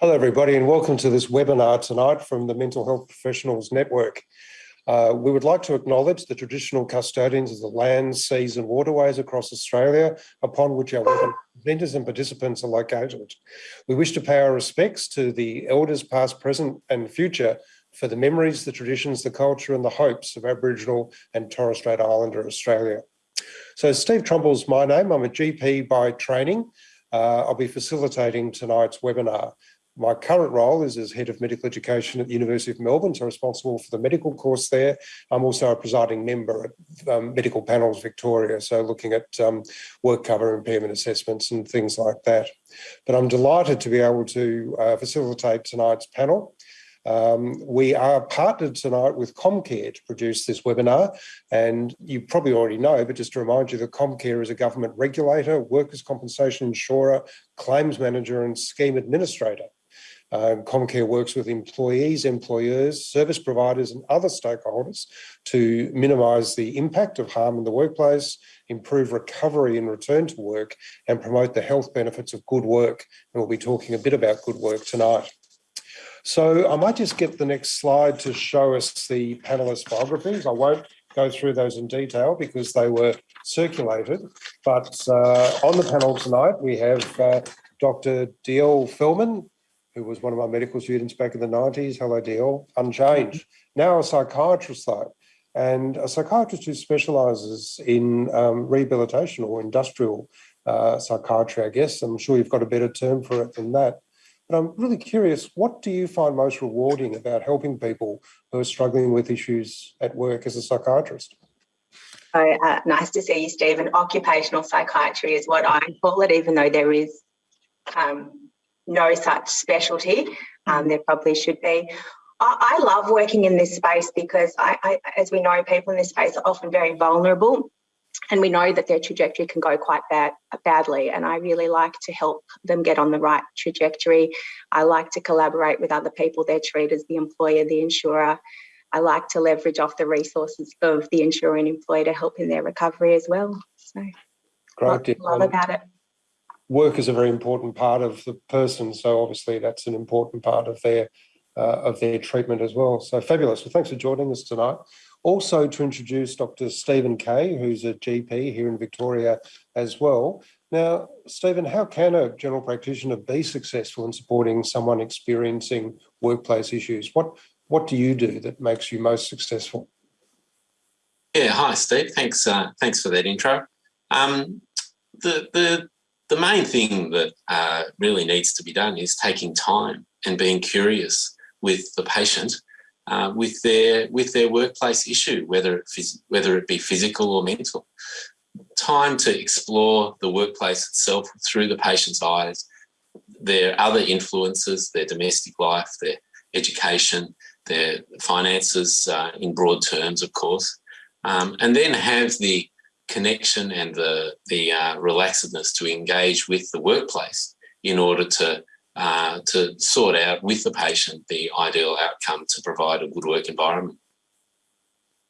Hello, everybody, and welcome to this webinar tonight from the Mental Health Professionals Network. Uh, we would like to acknowledge the traditional custodians of the lands, seas and waterways across Australia upon which our presenters and participants are located. We wish to pay our respects to the elders past, present and future for the memories, the traditions, the culture and the hopes of Aboriginal and Torres Strait Islander Australia. So Steve Trumble's my name. I'm a GP by training. Uh, I'll be facilitating tonight's webinar. My current role is as Head of Medical Education at the University of Melbourne, so responsible for the medical course there. I'm also a presiding member at um, Medical Panels Victoria, so looking at um, work cover impairment assessments and things like that. But I'm delighted to be able to uh, facilitate tonight's panel. Um, we are partnered tonight with Comcare to produce this webinar, and you probably already know, but just to remind you that Comcare is a government regulator, workers' compensation insurer, claims manager and scheme administrator. Um, Comcare works with employees, employers, service providers and other stakeholders to minimise the impact of harm in the workplace, improve recovery and return to work and promote the health benefits of good work. And we'll be talking a bit about good work tonight. So I might just get the next slide to show us the panelist biographies. I won't go through those in detail because they were circulated. But uh, on the panel tonight, we have uh, Dr. Diel Feldman, who was one of my medical students back in the 90s. Hello, Diel, unchanged. Now a psychiatrist though, and a psychiatrist who specialises in um, rehabilitation or industrial uh, psychiatry, I guess. I'm sure you've got a better term for it than that. But I'm really curious, what do you find most rewarding about helping people who are struggling with issues at work as a psychiatrist? So, uh, nice to see you, Stephen. Occupational psychiatry is what I call it, even though there is um, no such specialty. Um, there probably should be. I, I, love working in this space because, I, I, as we know, people in this space are often very vulnerable and we know that their trajectory can go quite bad, badly and I really like to help them get on the right trajectory. I like to collaborate with other people, their treaters, the employer, the insurer. I like to leverage off the resources of the insurer and employer to help in their recovery as well. So Great. love about it work is a very important part of the person. So obviously that's an important part of their uh, of their treatment as well. So fabulous. Well, thanks for joining us tonight. Also to introduce Dr. Stephen Kay, who's a GP here in Victoria as well. Now, Stephen, how can a general practitioner be successful in supporting someone experiencing workplace issues? What what do you do that makes you most successful? Yeah, hi Steve. Thanks. Uh, thanks for that intro. Um, the the the main thing that uh, really needs to be done is taking time and being curious with the patient uh, with their with their workplace issue, whether it whether it be physical or mental. Time to explore the workplace itself through the patient's eyes, their other influences, their domestic life, their education, their finances uh, in broad terms, of course, um, and then have the connection and the, the uh, relaxedness to engage with the workplace in order to, uh, to sort out with the patient the ideal outcome to provide a good work environment.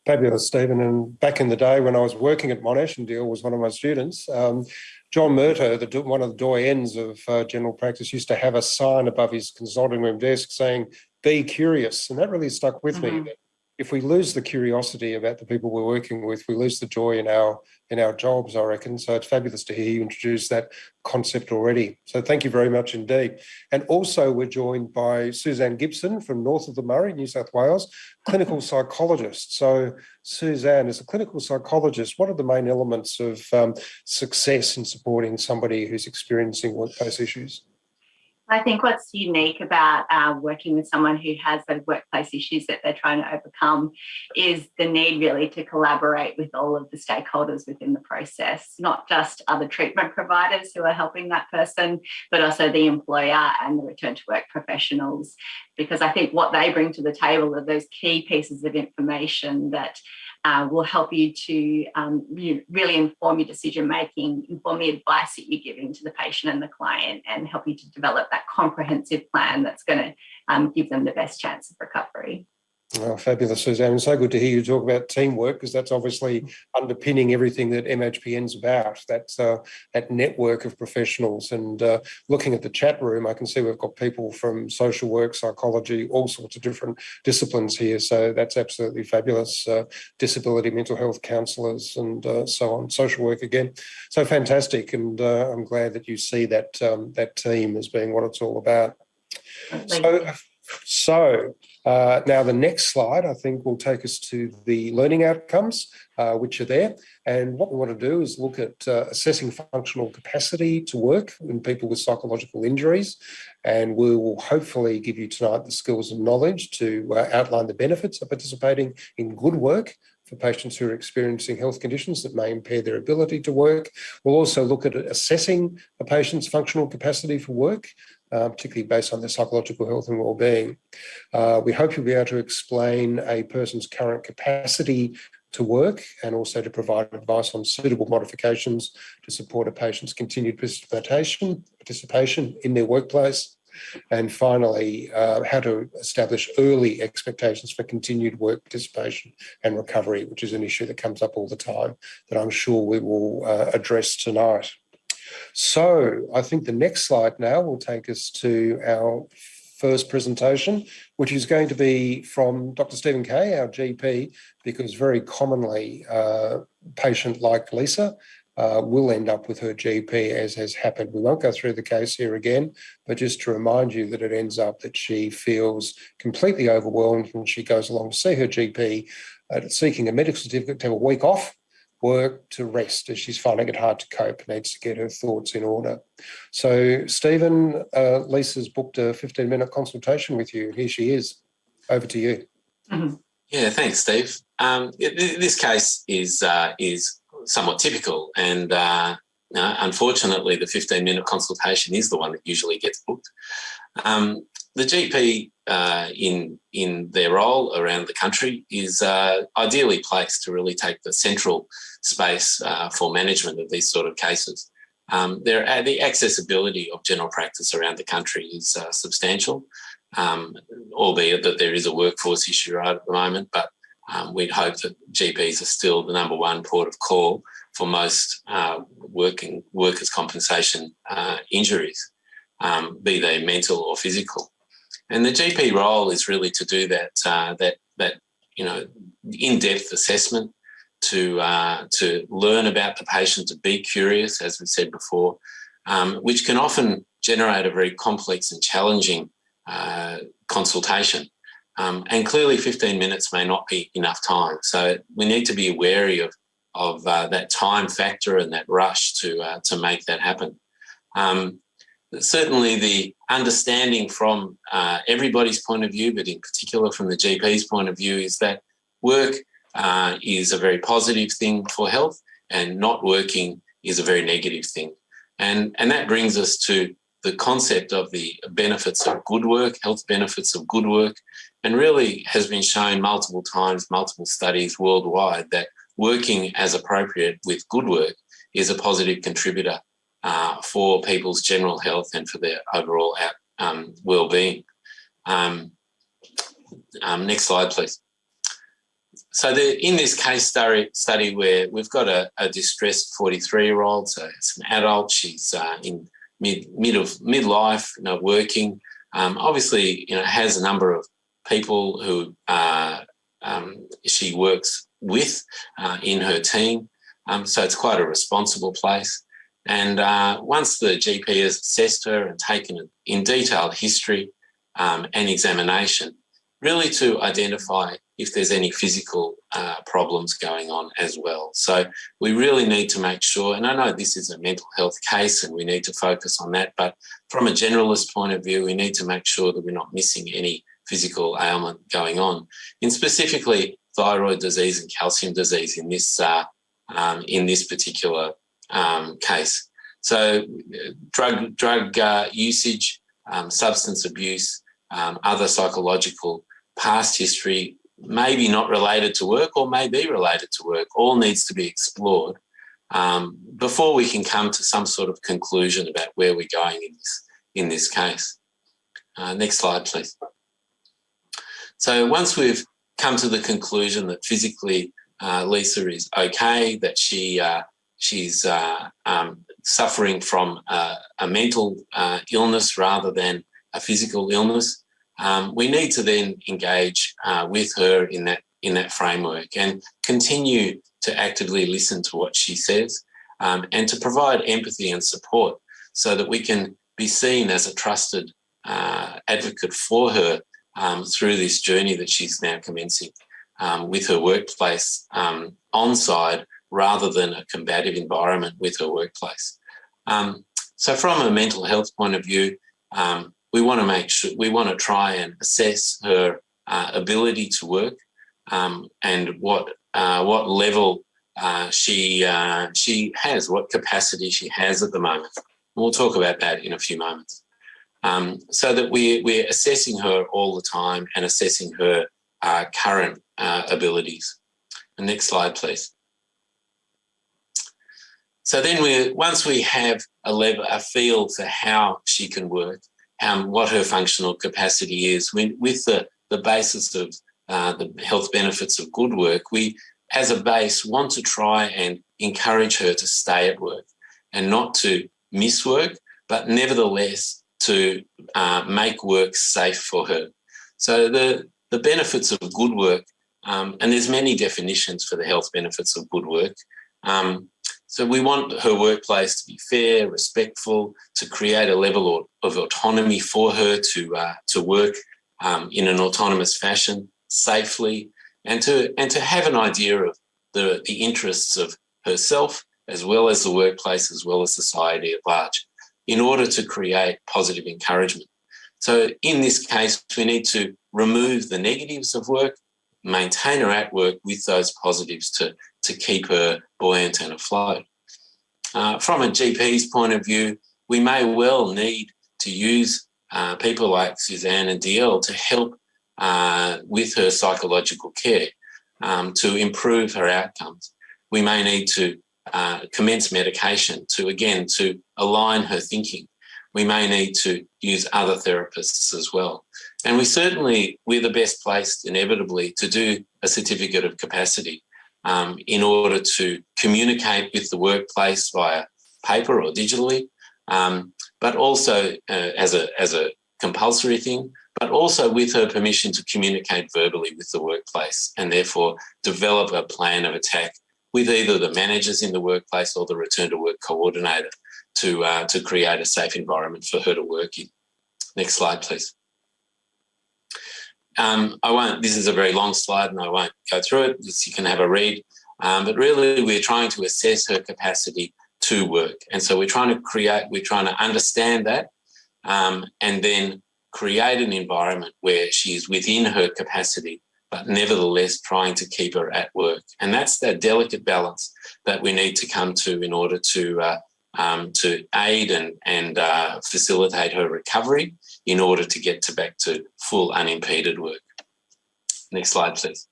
Fabulous, Stephen. And back in the day when I was working at Monash and Deal was one of my students, um, John Murtagh, the, one of the doyens of uh, general practice, used to have a sign above his consulting room desk saying, be curious. And that really stuck with mm -hmm. me. If we lose the curiosity about the people we're working with, we lose the joy in our in our jobs, I reckon. So it's fabulous to hear you introduce that concept already. So thank you very much indeed. And also we're joined by Suzanne Gibson from north of the Murray, New South Wales, clinical psychologist. So Suzanne, as a clinical psychologist, what are the main elements of um, success in supporting somebody who's experiencing workplace issues? I think what's unique about uh, working with someone who has those workplace issues that they're trying to overcome is the need really to collaborate with all of the stakeholders within the process, not just other treatment providers who are helping that person, but also the employer and the return to work professionals. Because I think what they bring to the table are those key pieces of information that uh, will help you to um, really inform your decision making, inform the advice that you're giving to the patient and the client, and help you to develop that comprehensive plan that's going to um, give them the best chance of recovery. Oh, fabulous, Suzanne. It's so good to hear you talk about teamwork because that's obviously underpinning everything that MHPN's about. That's uh, that network of professionals. And uh, looking at the chat room, I can see we've got people from social work, psychology, all sorts of different disciplines here. So that's absolutely fabulous. Uh, disability, mental health counsellors, and uh, so on. Social work again. So fantastic. And uh, I'm glad that you see that um, that team as being what it's all about. So, so uh, now the next slide, I think, will take us to the learning outcomes, uh, which are there. And what we want to do is look at uh, assessing functional capacity to work in people with psychological injuries. And we will hopefully give you tonight the skills and knowledge to uh, outline the benefits of participating in good work for patients who are experiencing health conditions that may impair their ability to work. We'll also look at assessing a patient's functional capacity for work uh, particularly based on their psychological health and well-being. Uh, we hope you'll be able to explain a person's current capacity to work and also to provide advice on suitable modifications to support a patient's continued participation, participation in their workplace. And finally, uh, how to establish early expectations for continued work participation and recovery, which is an issue that comes up all the time that I'm sure we will uh, address tonight. So I think the next slide now will take us to our first presentation, which is going to be from Dr. Stephen Kay, our GP, because very commonly a patient like Lisa uh, will end up with her GP as has happened. We won't go through the case here again, but just to remind you that it ends up that she feels completely overwhelmed when she goes along to see her GP uh, seeking a medical certificate to have a week off work to rest as she's finding it hard to cope, needs to get her thoughts in order. So, Stephen, uh, Lisa's booked a 15 minute consultation with you. Here she is. Over to you. Mm-hmm. Yeah, thanks, Steve. Um, this case is uh, is somewhat typical, and uh, unfortunately, the 15 minute consultation is the one that usually gets booked. Um, the GP uh, in in their role around the country is uh, ideally placed to really take the central space uh, for management of these sort of cases. Um, there, uh, the accessibility of general practice around the country is uh, substantial, um, albeit that there is a workforce issue right at the moment. But um, we'd hope that GPs are still the number one port of call for most uh, working workers' compensation injuries, um, be they mental or physical. And the GP role is really to do that uh, that that you know in-depth assessment to uh, to learn about the patient, to be curious, as we said before, um, which can often generate a very complex and challenging uh, consultation. Um, and clearly, 15 minutes may not be enough time. So we need to be wary of of uh, that time factor and that rush to uh, to make that happen. Um, certainly the understanding from uh, everybody's point of view, but in particular from the GP's point of view, is that work uh, is a very positive thing for health and not working is a very negative thing. And, and that brings us to the concept of the benefits of good work, health benefits of good work, and really has been shown multiple times, multiple studies worldwide that working as appropriate with good work is a positive contributor uh, for people's general health and for their overall um, well-being. Um, um, next slide, please. So the, in this case study, study where we've got a, a distressed 43-year-old, so it's an adult, she's uh, in mid, mid of midlife, you know, working, um, obviously, you know, has a number of people who uh, um, she works with uh, in her team. Um, so it's quite a responsible place. And uh, once the GP has assessed her and taken in detailed history um, and examination, really to identify if there's any physical uh, problems going on as well. So we really need to make sure, and I know this is a mental health case and we need to focus on that, but from a generalist point of view, we need to make sure that we're not missing any physical ailment going on. In specifically thyroid disease and calcium disease in this, uh, um, in this particular um, case. So drug, drug uh, usage, um, substance abuse, um, other psychological past history, maybe not related to work or may be related to work, all needs to be explored um, before we can come to some sort of conclusion about where we're going in this, in this case. Uh, next slide, please. So once we've come to the conclusion that physically uh, Lisa is okay, that she uh, she's uh, um, suffering from a mental uh, illness rather than a physical illness, um, we need to then engage uh, with her in that in that framework and continue to actively listen to what she says um, and to provide empathy and support so that we can be seen as a trusted uh, advocate for her um, through this journey that she's now commencing um, with her workplace um, on side rather than a combative environment with her workplace. Um, so from a mental health point of view, um, we want to make sure, we want to try and assess her uh, ability to work um, and what uh, what level uh, she uh, she has, what capacity she has at the moment. We'll talk about that in a few moments. Um, so that we, we're assessing her all the time and assessing her uh, current uh, abilities. Next slide, please. So then we, once we have a level, a feel for how she can work, um, what her functional capacity is, when, with the, the basis of uh, the health benefits of good work, we, as a base, want to try and encourage her to stay at work and not to miss work, but nevertheless to uh, make work safe for her. So the, the benefits of good work, um, and there's many definitions for the health benefits of good work. Um, so we want her workplace to be fair, respectful, to create a level of autonomy for her to uh, to work um, in an autonomous fashion, safely, and to and to have an idea of the the interests of herself as well as the workplace, as well as society at large, in order to create positive encouragement. So in this case, we need to remove the negatives of work, maintain her at work with those positives to, to keep her buoyant and afloat. Uh, from a GP's point of view, we may well need to use uh, people like Suzanne and DL to help uh, with her psychological care um, to improve her outcomes. We may need to uh, commence medication to, again, to align her thinking. We may need to use other therapists as well. And we certainly, we're the best placed inevitably to do a certificate of capacity um, in order to communicate with the workplace via paper or digitally, um, but also uh, as, a, as a compulsory thing, but also with her permission to communicate verbally with the workplace and therefore develop a plan of attack with either the managers in the workplace or the return to work coordinator to, uh, to create a safe environment for her to work in. Next slide, please. Um, I won't, this is a very long slide and I won't go through it, you can have a read. Um, but really we're trying to assess her capacity to work. And so we're trying to create, we're trying to understand that um, and then create an environment where she is within her capacity but nevertheless trying to keep her at work. And that's that delicate balance that we need to come to in order to uh, um, to aid and, and uh, facilitate her recovery in order to get to back to full unimpeded work. Next slide, please.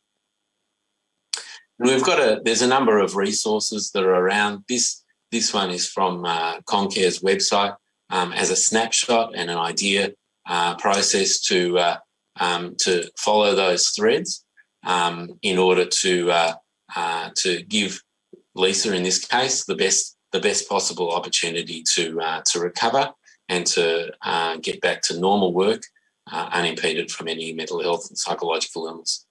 And we've got a, there's a number of resources that are around. This, this one is from uh, Comcare's website um, as a snapshot and an idea uh, process to uh, um, to follow those threads um, in order to uh, uh, to give Lisa, in this case, the best the best possible opportunity to uh, to recover and to uh, get back to normal work uh, unimpeded from any mental health and psychological illness.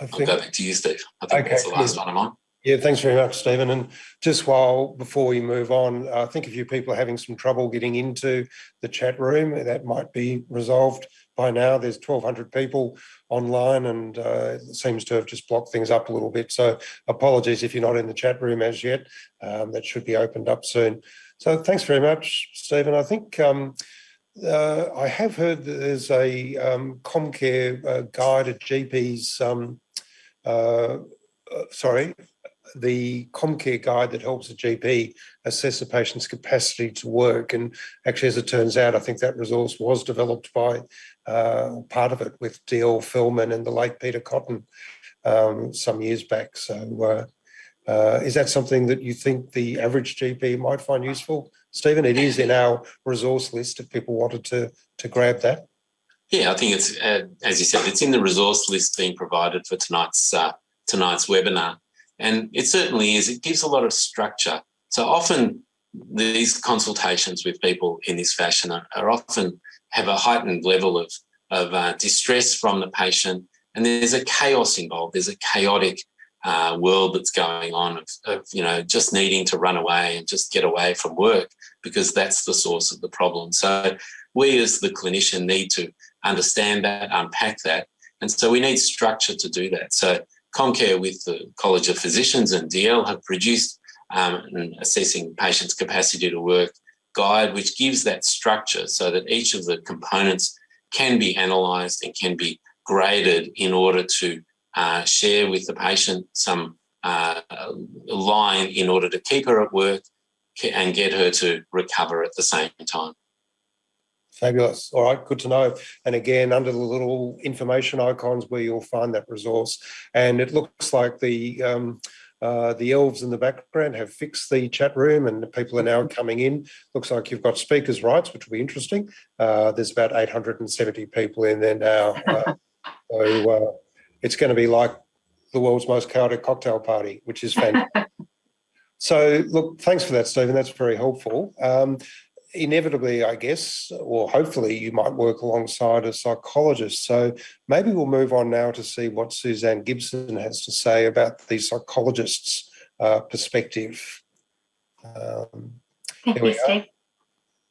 I think, I'll go back to you, Steve. I think okay, that's the last one I'm on. Yeah, thanks very much, Stephen. And just while before we move on, I think if you people are having some trouble getting into the chat room, that might be resolved by now. There's 1,200 people online and uh, it seems to have just blocked things up a little bit. So apologies if you're not in the chat room as yet. Um, that should be opened up soon. So thanks very much, Stephen. I think um, uh, I have heard that there's a um, Comcare uh, guide at GP's, um, uh, uh, sorry, the Comcare guide that helps the GP assess a patient's capacity to work. And actually, as it turns out, I think that resource was developed by uh, part of it with D.L. Feldman and the late Peter Cotton um, some years back. So uh, uh, is that something that you think the average GP might find useful? Stephen, it is in our resource list if people wanted to to grab that? Yeah, I think it's, uh, as you said, it's in the resource list being provided for tonight's, uh, tonight's webinar. And it certainly is, it gives a lot of structure. So often these consultations with people in this fashion are, are often have a heightened level of, of uh, distress from the patient and there's a chaos involved. There's a chaotic uh, world that's going on of, of, you know, just needing to run away and just get away from work because that's the source of the problem. So we as the clinician need to understand that, unpack that. And so we need structure to do that. So Comcare with the College of Physicians and DL have produced um, an assessing patients' capacity to work guide, which gives that structure so that each of the components can be analysed and can be graded in order to uh, share with the patient some uh, line in order to keep her at work and get her to recover at the same time. Fabulous. All right, good to know. And again, under the little information icons where you'll find that resource. And it looks like the um, uh, the elves in the background have fixed the chat room and people are now coming in. Looks like you've got speakers' rights, which will be interesting. Uh, there's about 870 people in there now. Uh, so uh, it's going to be like the world's most chaotic cocktail party, which is fantastic. so look, thanks for that, Stephen. That's very helpful. Um, inevitably, I guess, or hopefully you might work alongside a psychologist. So maybe we'll move on now to see what Suzanne Gibson has to say about the psychologist's uh, perspective. Um, Thank you, Steve.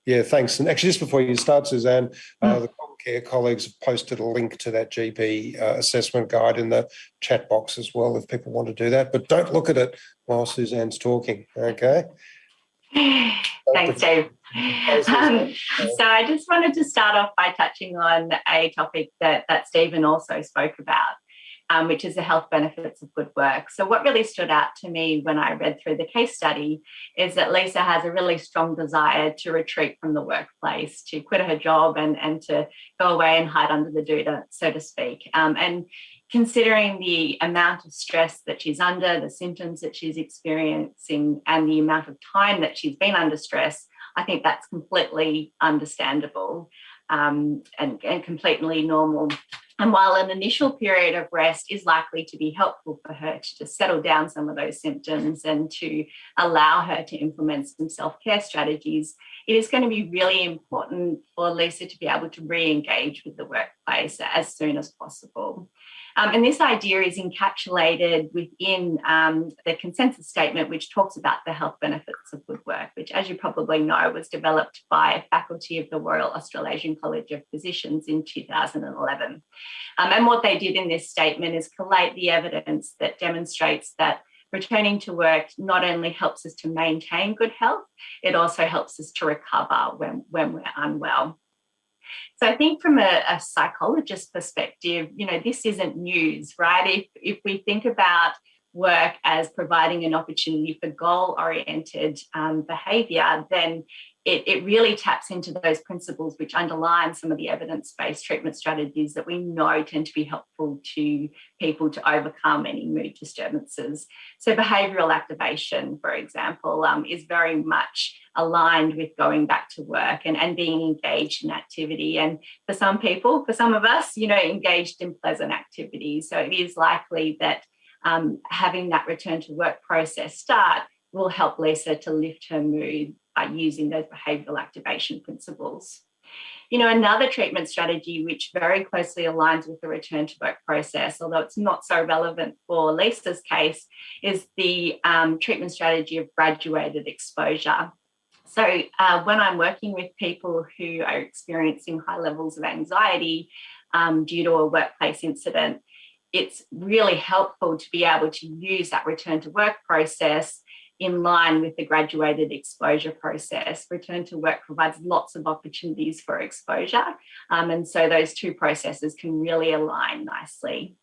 Yeah, thanks. And actually, just before you start, Suzanne, uh, mm. the Care colleagues have posted a link to that GP uh, assessment guide in the chat box as well if people want to do that. But don't look at it while Suzanne's talking, okay? Thanks, Dave. Um, so I just wanted to start off by touching on a topic that, that Stephen also spoke about, um, which is the health benefits of good work. So what really stood out to me when I read through the case study is that Lisa has a really strong desire to retreat from the workplace, to quit her job and, and to go away and hide under the doona, so to speak. Um, and considering the amount of stress that she's under, the symptoms that she's experiencing, and the amount of time that she's been under stress, I think that's completely understandable um, and, and completely normal. And while an initial period of rest is likely to be helpful for her to just settle down some of those symptoms and to allow her to implement some self-care strategies, it is going to be really important for Lisa to be able to re-engage with the workplace as soon as possible. Um, and this idea is encapsulated within um, the consensus statement, which talks about the health benefits of good work, which, as you probably know, was developed by a faculty of the Royal Australasian College of Physicians in 2011. Um, and what they did in this statement is collate the evidence that demonstrates that returning to work not only helps us to maintain good health, it also helps us to recover when, when we're unwell. So I think from a, a psychologist perspective, you know, this isn't news, right? If, if we think about work as providing an opportunity for goal-oriented um, behaviour, then it, it, really taps into those principles which underline some of the evidence-based treatment strategies that we know tend to be helpful to people to overcome any mood disturbances. So behavioural activation, for example, um, is very much aligned with going back to work and, and being engaged in activity. And for some people, for some of us, you know, engaged in pleasant activities. So it is likely that um, having that return to work process start will help Lisa to lift her mood using those behavioural activation principles. You know, another treatment strategy which very closely aligns with the return to work process, although it's not so relevant for Lisa's case, is the um, treatment strategy of graduated exposure. So uh, when I'm working with people who are experiencing high levels of anxiety um, due to a workplace incident, it's really helpful to be able to use that return to work process in line with the graduated exposure process. Return to work provides lots of opportunities for exposure. Um, and so those two processes can really align nicely.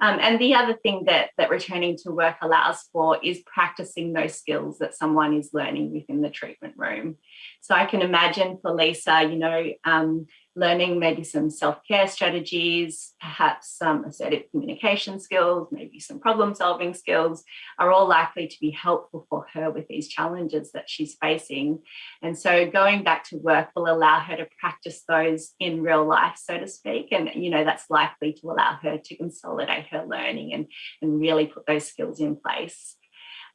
Um, and the other thing that, that returning to work allows for is practicing those skills that someone is learning within the treatment room. So I can imagine for Lisa, you know, um, learning maybe some self-care strategies, perhaps some assertive communication skills, maybe some problem solving skills are all likely to be helpful for her with these challenges that she's facing. And so going back to work will allow her to practice those in real life, so to speak. And, you know, that's likely to allow her to consolidate her learning and, and really put those skills in place.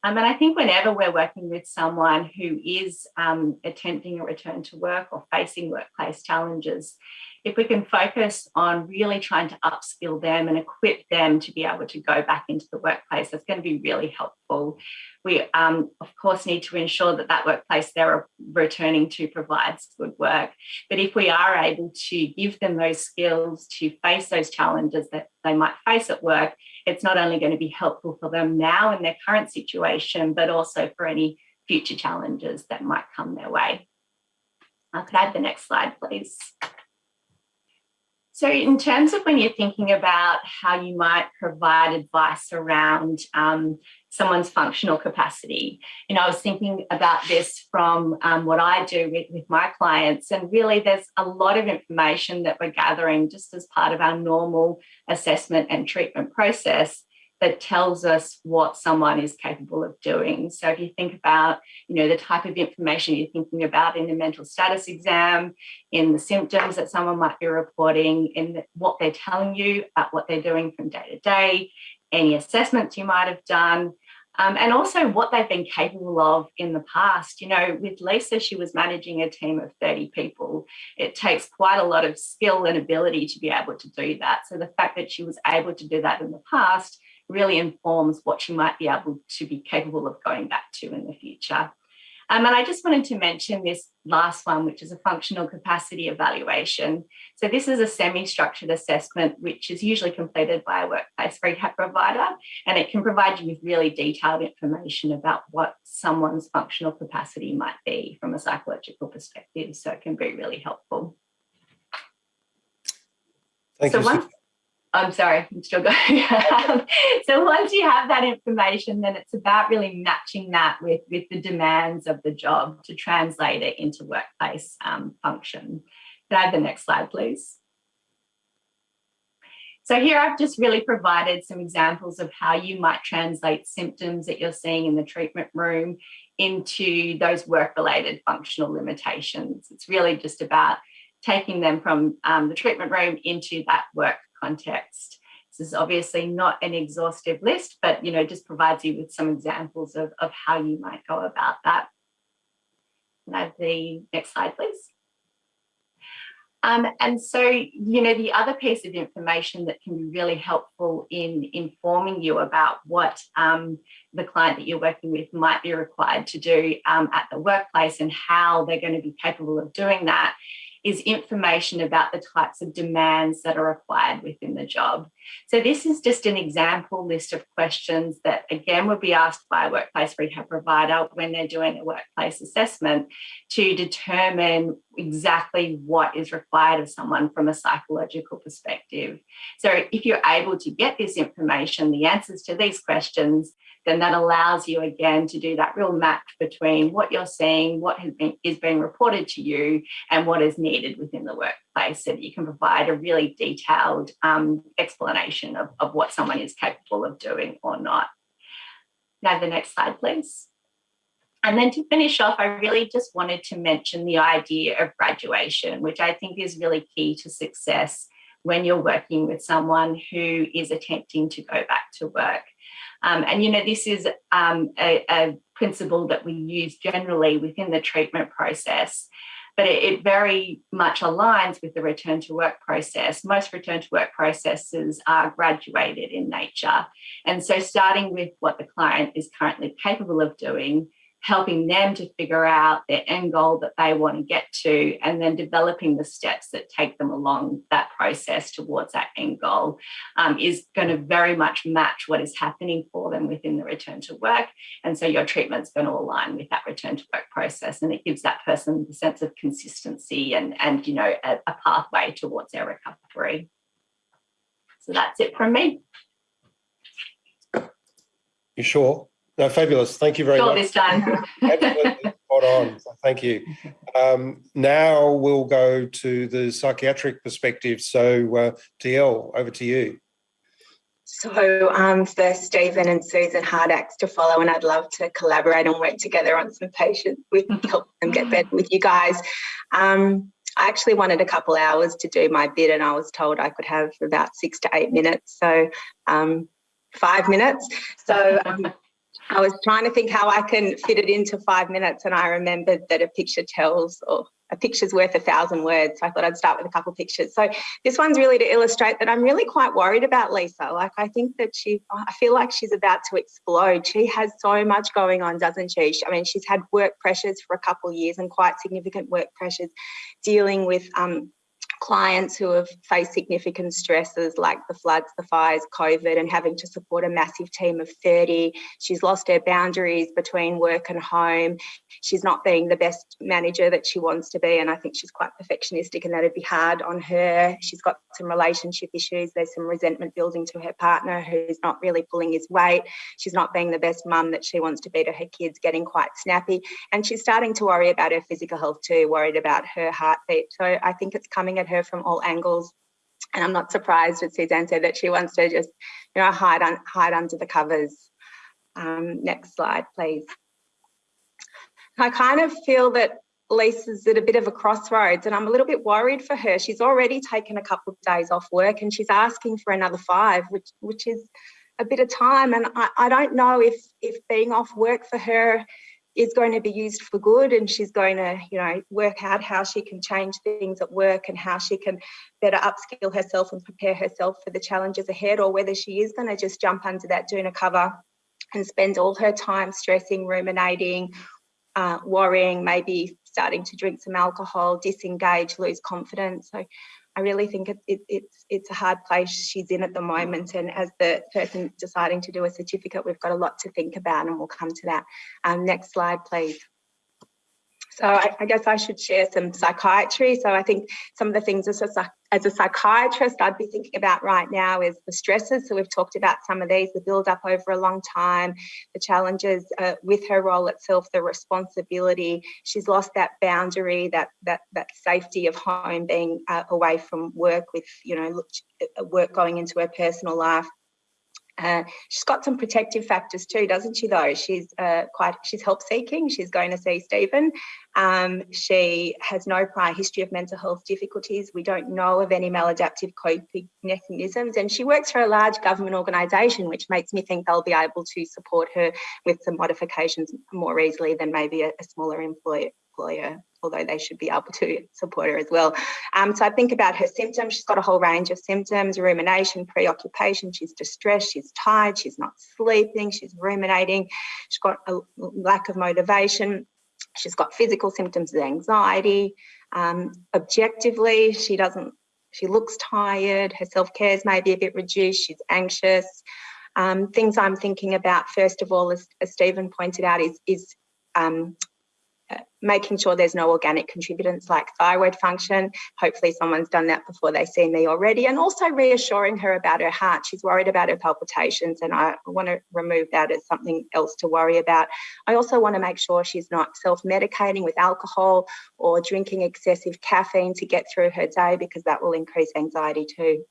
Um, and I think whenever we're working with someone who is um, attempting a return to work or facing workplace challenges, if we can focus on really trying to upskill them and equip them to be able to go back into the workplace, that's going to be really helpful. We, um, of course, need to ensure that that workplace they're returning to provides good work. But if we are able to give them those skills to face those challenges that they might face at work, it's not only going to be helpful for them now in their current situation, but also for any future challenges that might come their way. I could add the next slide, please. So in terms of when you're thinking about how you might provide advice around um, someone's functional capacity, you know, I was thinking about this from um, what I do with, with my clients and really there's a lot of information that we're gathering just as part of our normal assessment and treatment process that tells us what someone is capable of doing. So if you think about, you know, the type of information you're thinking about in the mental status exam, in the symptoms that someone might be reporting, in what they're telling you about what they're doing from day to day, any assessments you might have done, um, and also what they've been capable of in the past. You know, with Lisa, she was managing a team of 30 people. It takes quite a lot of skill and ability to be able to do that. So the fact that she was able to do that in the past really informs what you might be able to be capable of going back to in the future. Um, and I just wanted to mention this last one, which is a functional capacity evaluation. So this is a semi-structured assessment, which is usually completed by a workplace rehab provider, and it can provide you with really detailed information about what someone's functional capacity might be from a psychological perspective. So it can be really helpful. Thank so you. Once, I'm sorry, I'm still going. so once you have that information, then it's about really matching that with, with the demands of the job to translate it into workplace um, function. Can I have the next slide, please? So here I've just really provided some examples of how you might translate symptoms that you're seeing in the treatment room into those work-related functional limitations. It's really just about taking them from um, the treatment room into that work context. This is obviously not an exhaustive list, but you know, just provides you with some examples of, of how you might go about that. Can I have the next slide, please? Um, and so, you know, the other piece of information that can be really helpful in informing you about what um, the client that you're working with might be required to do um, at the workplace and how they're going to be capable of doing that is information about the types of demands that are required within the job. So this is just an example list of questions that again would be asked by a workplace rehab provider when they're doing a workplace assessment to determine exactly what is required of someone from a psychological perspective. So if you're able to get this information, the answers to these questions, then that allows you again to do that real match between what you're seeing, what has been, is being reported to you, and what is needed within the workplace so that you can provide a really detailed um, explanation of, of what someone is capable of doing or not. Now, the next slide, please. And then to finish off, I really just wanted to mention the idea of graduation, which I think is really key to success when you're working with someone who is attempting to go back to work. Um, and, you know, this is um, a, a, principle that we use generally within the treatment process, but it, it, very much aligns with the return to work process. Most return to work processes are graduated in nature. And so starting with what the client is currently capable of doing, helping them to figure out their end goal that they want to get to, and then developing the steps that take them along that process towards that end goal um, is going to very much match what is happening for them within the return to work. And so your treatment's going to align with that return to work process, and it gives that person the sense of consistency and, and you know, a, a pathway towards their recovery. So that's it from me. You sure? No, fabulous. Thank you very Sure much. this time. Absolutely spot on. So thank you. Um, now we'll go to the psychiatric perspective. So, uh, DL, over to you. So um, for Stephen and Susan, hard acts to follow, and I'd love to collaborate and work together on some patients We can help them get better with you guys. Um, I actually wanted a couple hours to do my bit, and I was told I could have about six to eight minutes, so um, five minutes. So um, I was trying to think how I can fit it into five minutes, and I remembered that a picture tells, or a picture's worth a thousand words. So I thought I'd start with a couple pictures. So this one's really to illustrate that I'm really quite worried about Lisa. Like I think that she, I feel like she's about to explode. She has so much going on, doesn't she? I mean, she's had work pressures for a couple of years and quite significant work pressures dealing with um, clients who have faced significant stresses like the floods, the fires, COVID, and having to support a massive team of 30. She's lost her boundaries between work and home. She's not being the best manager that she wants to be, and I think she's quite perfectionistic, and that'd be hard on her. She's got some relationship issues. There's some resentment building to her partner who's not really pulling his weight. She's not being the best mum that she wants to be to her kids, getting quite snappy, and she's starting to worry about her physical health too, worried about her heartbeat. So I think it's coming at her from all angles. And I'm not surprised that Suzanne said that she wants to just, you know, hide, un hide under the covers. Um, next slide, please. I kind of feel that Lisa's at a bit of a crossroads and I'm a little bit worried for her. She's already taken a couple of days off work and she's asking for another five, which which is a bit of time. And I, I don't know if if being off work for her is going to be used for good and she's going to you know work out how she can change things at work and how she can better upskill herself and prepare herself for the challenges ahead or whether she is going to just jump under that doona cover and spend all her time stressing ruminating uh, worrying maybe starting to drink some alcohol disengage lose confidence. So I really think it, it, it's it's a hard place she's in at the moment. And as the person deciding to do a certificate, we've got a lot to think about and we'll come to that. Um, next slide, please. So I, I, guess I should share some psychiatry. So I think some of the things as a, as a psychiatrist I'd be thinking about right now is the stresses. So we've talked about some of these, the build up over a long time, the challenges uh, with her role itself, the responsibility. She's lost that boundary, that that that safety of home, being uh, away from work with you know work going into her personal life. Uh, she's got some protective factors too, doesn't she? Though she's uh, quite, she's help seeking. She's going to see Stephen. Um, she has no prior history of mental health difficulties. We don't know of any maladaptive coping mechanisms, and she works for a large government organisation, which makes me think they'll be able to support her with some modifications more easily than maybe a, a smaller employer employer, although they should be able to support her as well. Um, so I think about her symptoms. She's got a whole range of symptoms, rumination, preoccupation. She's distressed, she's tired, she's not sleeping, she's ruminating. She's got a lack of motivation. She's got physical symptoms of anxiety. Um, objectively, she doesn't, she looks tired. Her self-care is maybe a bit reduced. She's anxious. Um, things I'm thinking about, first of all, as, as Stephen pointed out, is, is um, making sure there's no organic contributors like thyroid function. Hopefully someone's done that before they see me already. And also reassuring her about her heart. She's worried about her palpitations and I want to remove that as something else to worry about. I also want to make sure she's not self-medicating with alcohol or drinking excessive caffeine to get through her day because that will increase anxiety too.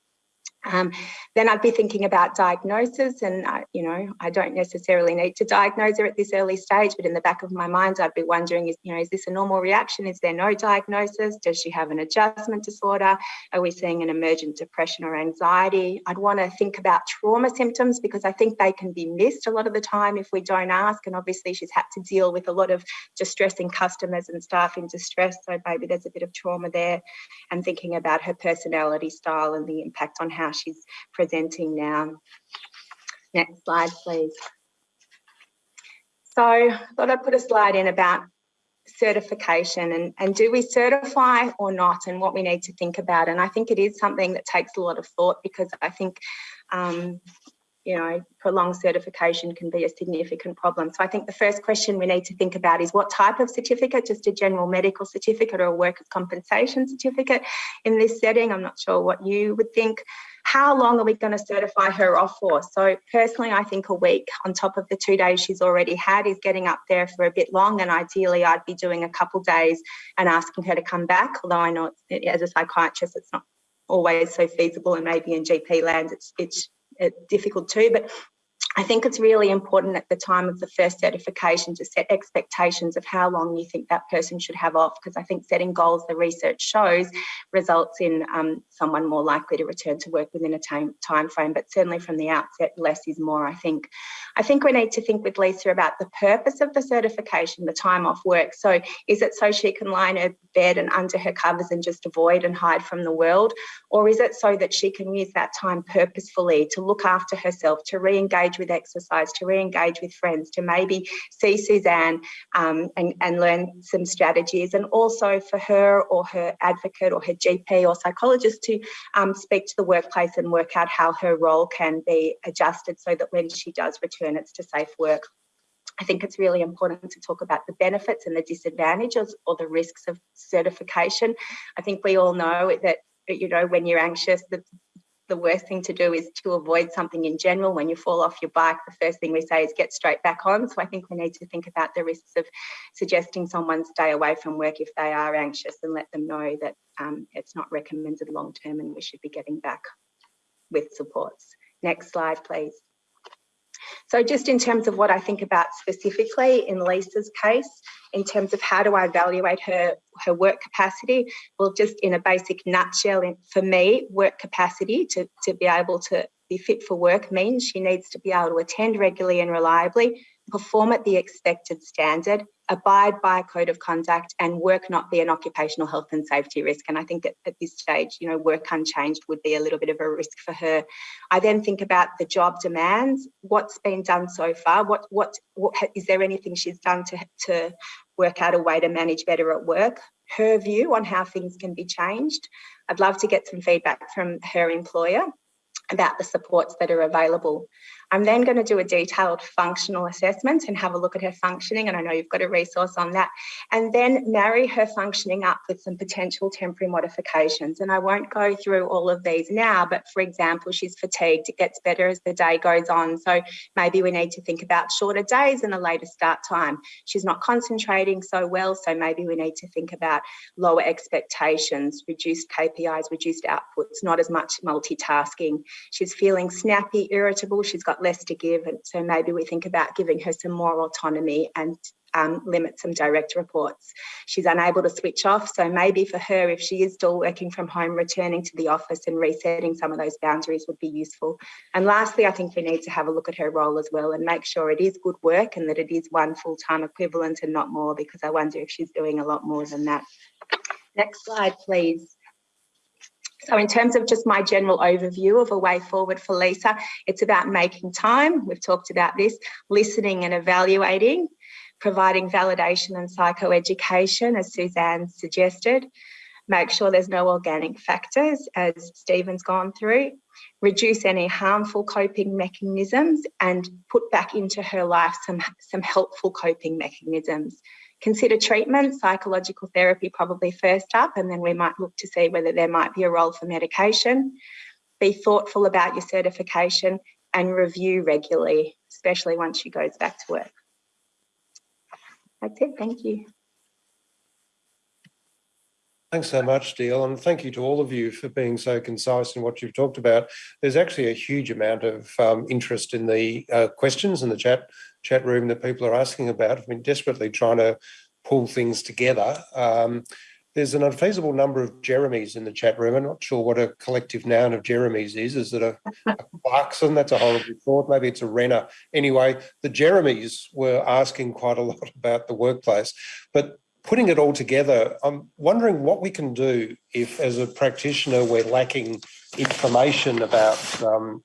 Um, then I'd be thinking about diagnosis and, uh, you know, I don't necessarily need to diagnose her at this early stage, but in the back of my mind, I'd be wondering, is, you know, is this a normal reaction? Is there no diagnosis? Does she have an adjustment disorder? Are we seeing an emergent depression or anxiety? I'd want to think about trauma symptoms because I think they can be missed a lot of the time if we don't ask. And obviously she's had to deal with a lot of distressing customers and staff in distress. So maybe there's a bit of trauma there and thinking about her personality style and the impact on how she's presenting now. Next slide, please. So I thought I'd put a slide in about certification and, and do we certify or not and what we need to think about. And I think it is something that takes a lot of thought because I think um, you know, prolonged certification can be a significant problem. So I think the first question we need to think about is what type of certificate, just a general medical certificate or a workers' compensation certificate in this setting. I'm not sure what you would think. How long are we going to certify her off for? So personally, I think a week on top of the two days she's already had is getting up there for a bit long. And ideally, I'd be doing a couple days and asking her to come back. Although I know as a psychiatrist, it's not always so feasible, and maybe in GP land, it's it's, it's difficult too. But I think it's really important at the time of the first certification to set expectations of how long you think that person should have off, because I think setting goals, the research shows, results in um, someone more likely to return to work within a time, time frame. But certainly from the outset, less is more, I think. I think we need to think with Lisa about the purpose of the certification, the time off work. So is it so she can lie in her bed and under her covers and just avoid and hide from the world? Or is it so that she can use that time purposefully to look after herself, to re-engage with with exercise, to re-engage with friends, to maybe see Suzanne um, and, and learn some strategies, and also for her or her advocate or her GP or psychologist to um, speak to the workplace and work out how her role can be adjusted so that when she does return, it's to safe work. I think it's really important to talk about the benefits and the disadvantages or the risks of certification. I think we all know that you know when you're anxious the the worst thing to do is to avoid something in general. When you fall off your bike, the first thing we say is get straight back on. So I think we need to think about the risks of suggesting someone stay away from work if they are anxious and let them know that um, it's not recommended long term and we should be getting back with supports. Next slide, please. So just in terms of what I think about specifically in Lisa's case, in terms of how do I evaluate her, her work capacity, well, just in a basic nutshell, for me, work capacity to, to be able to be fit for work means she needs to be able to attend regularly and reliably, perform at the expected standard, abide by a code of conduct and work not be an occupational health and safety risk. And I think at, at this stage, you know, work unchanged would be a little bit of a risk for her. I then think about the job demands, what's been done so far, what, what, what is there anything she's done to, to work out a way to manage better at work, her view on how things can be changed. I'd love to get some feedback from her employer about the supports that are available. I'm then going to do a detailed functional assessment and have a look at her functioning. And I know you've got a resource on that. And then marry her functioning up with some potential temporary modifications. And I won't go through all of these now, but for example, she's fatigued. It gets better as the day goes on. So maybe we need to think about shorter days and a later start time. She's not concentrating so well. So maybe we need to think about lower expectations, reduced KPIs, reduced outputs, not as much multitasking. She's feeling snappy, irritable. She's got less to give. And so maybe we think about giving her some more autonomy and um, limit some direct reports. She's unable to switch off. So maybe for her, if she is still working from home, returning to the office and resetting some of those boundaries would be useful. And lastly, I think we need to have a look at her role as well and make sure it is good work and that it is one full-time equivalent and not more, because I wonder if she's doing a lot more than that. Next slide, please. So in terms of just my general overview of a way forward for Lisa, it's about making time. We've talked about this, listening and evaluating, providing validation and psychoeducation, as Suzanne suggested, make sure there's no organic factors, as Stephen's gone through, reduce any harmful coping mechanisms and put back into her life some, some helpful coping mechanisms. Consider treatment, psychological therapy probably first up, and then we might look to see whether there might be a role for medication. Be thoughtful about your certification and review regularly, especially once she goes back to work. That's it, thank you. Thanks so much, Deel, and thank you to all of you for being so concise in what you've talked about. There's actually a huge amount of um, interest in the uh, questions in the chat chat room that people are asking about. I've been desperately trying to pull things together. Um, there's an unfeasible number of Jeremys in the chat room. I'm not sure what a collective noun of Jeremys is. Is it a, a Clarkson? That's a horrible thought. Maybe it's a Renner. Anyway, the Jeremys were asking quite a lot about the workplace. But putting it all together, I'm wondering what we can do if, as a practitioner, we're lacking information about um,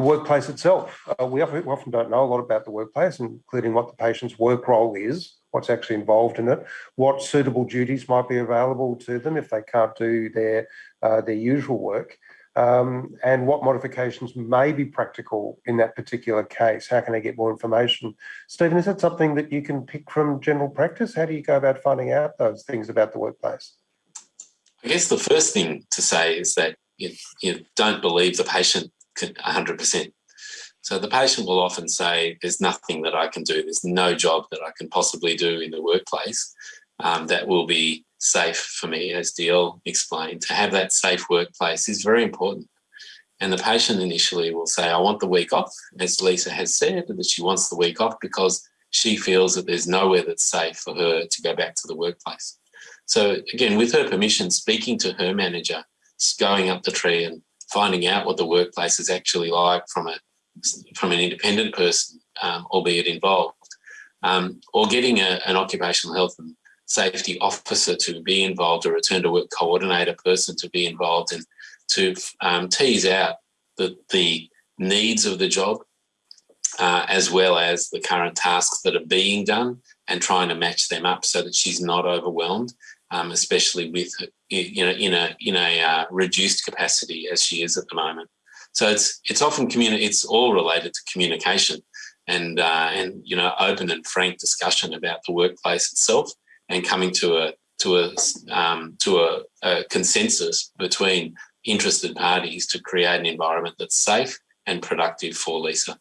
the workplace itself. Uh, we often don't know a lot about the workplace, including what the patient's work role is, what's actually involved in it, what suitable duties might be available to them if they can't do their, uh, their usual work um, and what modifications may be practical in that particular case. How can I get more information? Stephen, is that something that you can pick from general practice? How do you go about finding out those things about the workplace? I guess the first thing to say is that you, you don't believe the patient 100%. So the patient will often say, there's nothing that I can do. There's no job that I can possibly do in the workplace um, that will be safe for me, as DL explained. To have that safe workplace is very important. And the patient initially will say, I want the week off, as Lisa has said, that she wants the week off because she feels that there's nowhere that's safe for her to go back to the workplace. So again, with her permission, speaking to her manager, going up the tree and finding out what the workplace is actually like from a from an independent person, um, albeit involved, um, or getting a, an occupational health and safety officer to be involved, a return to work coordinator person to be involved and to um, tease out the, the needs of the job uh, as well as the current tasks that are being done and trying to match them up so that she's not overwhelmed, um, especially with you know in a in a uh, reduced capacity as she is at the moment. So it's it's often communi- It's all related to communication and uh, and you know open and frank discussion about the workplace itself and coming to a to a um, to a, a consensus between interested parties to create an environment that's safe and productive for Lisa.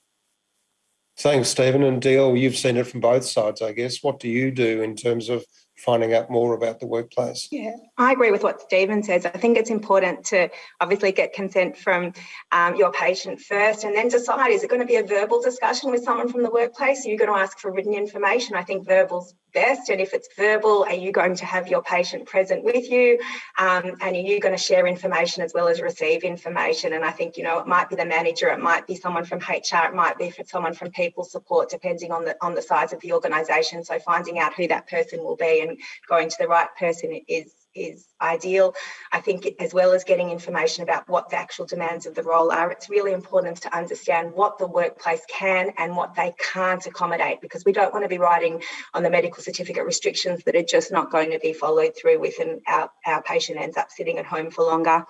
Thanks, Stephen. And Deal. you've seen it from both sides, I guess. What do you do in terms of finding out more about the workplace. Yeah, I agree with what Stephen says. I think it's important to obviously get consent from um, your patient first and then decide, is it going to be a verbal discussion with someone from the workplace? Are you going to ask for written information? I think verbal's best. And if it's verbal, are you going to have your patient present with you? Um, and are you going to share information as well as receive information? And I think, you know, it might be the manager, it might be someone from HR, it might be someone from people support, depending on the on the size of the organisation. So finding out who that person will be and going to the right person is is ideal. I think as well as getting information about what the actual demands of the role are, it's really important to understand what the workplace can and what they can't accommodate because we don't want to be writing on the medical certificate restrictions that are just not going to be followed through with and our, our patient ends up sitting at home for longer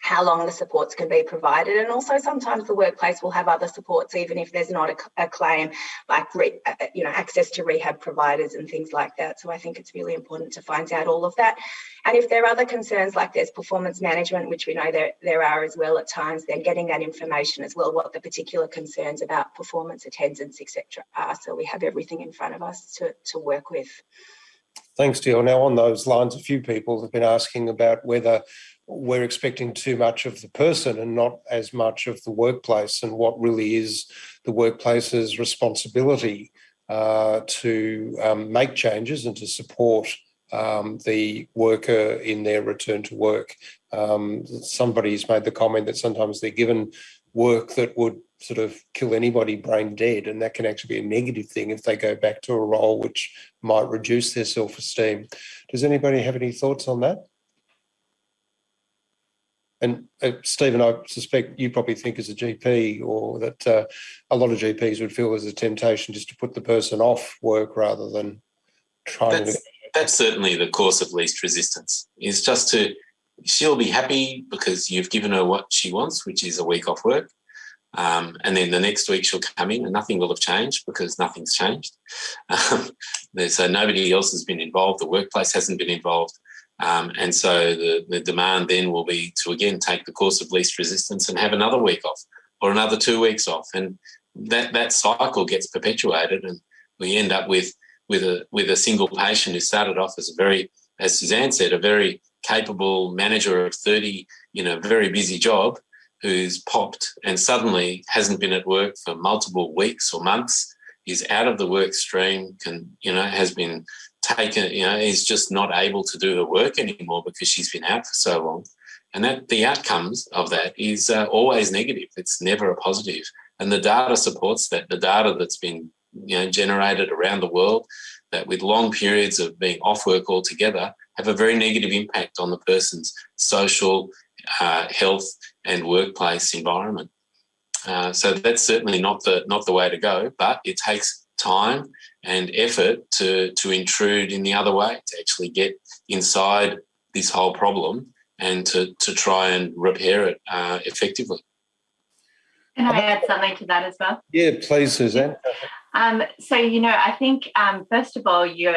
how long the supports can be provided. And also sometimes the workplace will have other supports even if there's not a, a claim like re, uh, uh, you know access to rehab providers and things like that. So i think it's really important to find out all of that. And if there are other concerns like there's performance management which we know there, there are as well at times then getting that information as well what the particular concerns about performance attendance etc are. So we have everything in front of us to, to work with. Thanks, Deal. Now, on those lines, a few people have been asking about whether we're expecting too much of the person and not as much of the workplace and what really is the workplace's responsibility uh, to um, make changes and to support um, the worker in their return to work. Um, somebody's made the comment that sometimes they're given work that would sort of kill anybody brain dead and that can actually be a negative thing if they go back to a role which might reduce their self-esteem. Does anybody have any thoughts on that? And uh, Stephen, I suspect you probably think as a GP or that uh, a lot of GPs would feel there's a temptation just to put the person off work rather than trying that's, to. That's certainly the course of least resistance, is just to, she'll be happy because you've given her what she wants, which is a week off work. Um, and then the next week she'll come in and nothing will have changed because nothing's changed. Um, so nobody else has been involved. The workplace hasn't been involved. Um, and so the, the demand then will be to again take the course of least resistance and have another week off or another two weeks off. And that, that cycle gets perpetuated and we end up with, with, a, with a single patient who started off as a very, as Suzanne said, a very capable manager of 30, you know, very busy job who's popped and suddenly hasn't been at work for multiple weeks or months, is out of the work stream, can, you know, has been taken, you know, is just not able to do her work anymore because she's been out for so long. And that the outcomes of that is uh, always negative. It's never a positive. And the data supports that. The data that's been you know, generated around the world that with long periods of being off work altogether have a very negative impact on the person's social, uh, health and workplace environment. Uh, so that's certainly not the not the way to go, but it takes time and effort to, to intrude in the other way, to actually get inside this whole problem and to, to try and repair it uh, effectively. Can I add something to that as well? Yeah, please, Suzanne. Um, so, you know, I think, um, first of all, you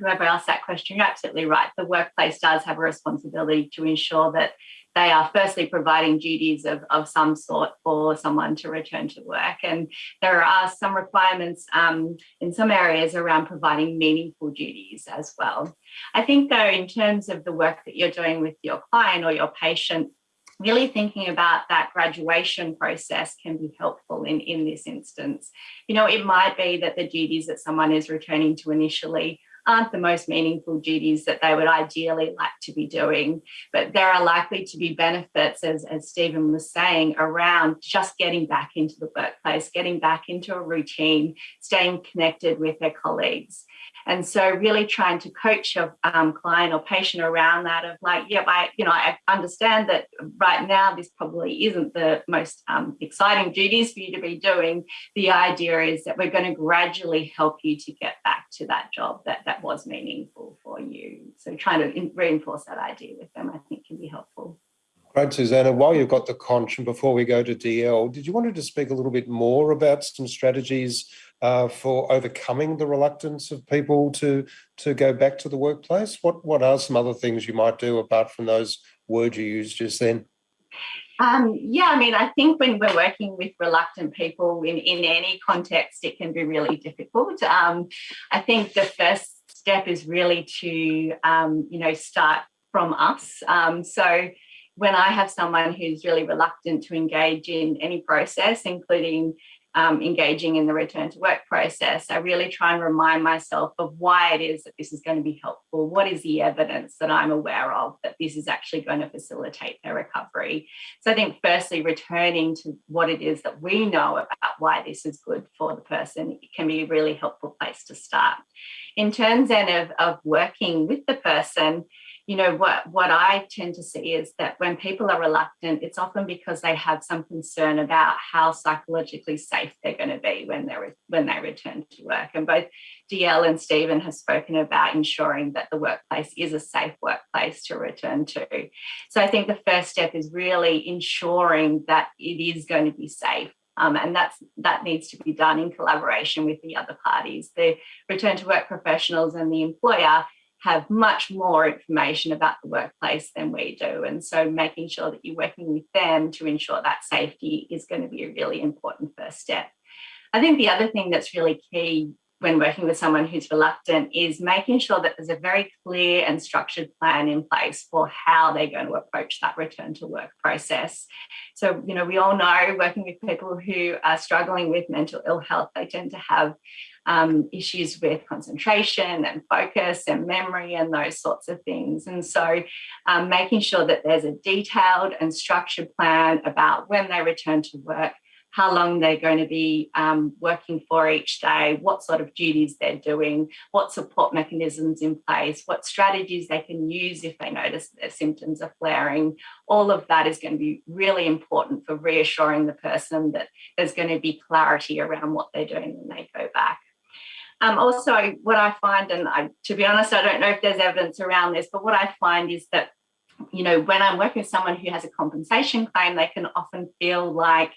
whoever asked that question, you're absolutely right. The workplace does have a responsibility to ensure that they are firstly providing duties of, of some sort for someone to return to work. And there are some requirements um, in some areas around providing meaningful duties as well. I think though, in terms of the work that you're doing with your client or your patient, really thinking about that graduation process can be helpful in, in this instance. You know, it might be that the duties that someone is returning to initially aren't the most meaningful duties that they would ideally like to be doing. But there are likely to be benefits, as, as Stephen was saying, around just getting back into the workplace, getting back into a routine, staying connected with their colleagues. And so really trying to coach your um, client or patient around that of like, yeah, I, you know, I understand that right now this probably isn't the most um, exciting duties for you to be doing. The idea is that we're going to gradually help you to get back to that job that, that was meaningful for you. So trying to reinforce that idea with them, I think can be helpful. Great, Suzanne. While you've got the conch and before we go to DL, did you want to speak a little bit more about some strategies uh, for overcoming the reluctance of people to to go back to the workplace? What what are some other things you might do apart from those words you used just then? Um, yeah, I mean, I think when we're working with reluctant people in, in any context, it can be really difficult. Um, I think the first step is really to, um, you know, start from us. Um, so when I have someone who's really reluctant to engage in any process, including um, engaging in the return to work process, I really try and remind myself of why it is that this is going to be helpful. What is the evidence that I'm aware of that this is actually going to facilitate their recovery? So I think firstly, returning to what it is that we know about why this is good for the person can be a really helpful place to start. In terms then of, of working with the person, you know what what i tend to see is that when people are reluctant it's often because they have some concern about how psychologically safe they're going to be when they're when they return to work. And both dl and stephen have spoken about ensuring that the workplace is a safe workplace to return to. So i think the first step is really ensuring that it is going to be safe um, and that's that needs to be done in collaboration with the other parties, the return to work professionals and the employer have much more information about the workplace than we do. And so making sure that you're working with them to ensure that safety is going to be a really important first step. I think the other thing that's really key when working with someone who's reluctant is making sure that there's a very clear and structured plan in place for how they're going to approach that return to work process. So, you know, we all know working with people who are struggling with mental ill health, they tend to have um, issues with concentration and focus and memory and those sorts of things. And so um, making sure that there's a detailed and structured plan about when they return to work, how long they're going to be um, working for each day, what sort of duties they're doing, what support mechanisms in place, what strategies they can use if they notice their symptoms are flaring. All of that is going to be really important for reassuring the person that there's going to be clarity around what they're doing when they go back. Um, also, what I find, and I, to be honest, I don't know if there's evidence around this, but what I find is that, you know, when I'm working with someone who has a compensation claim, they can often feel like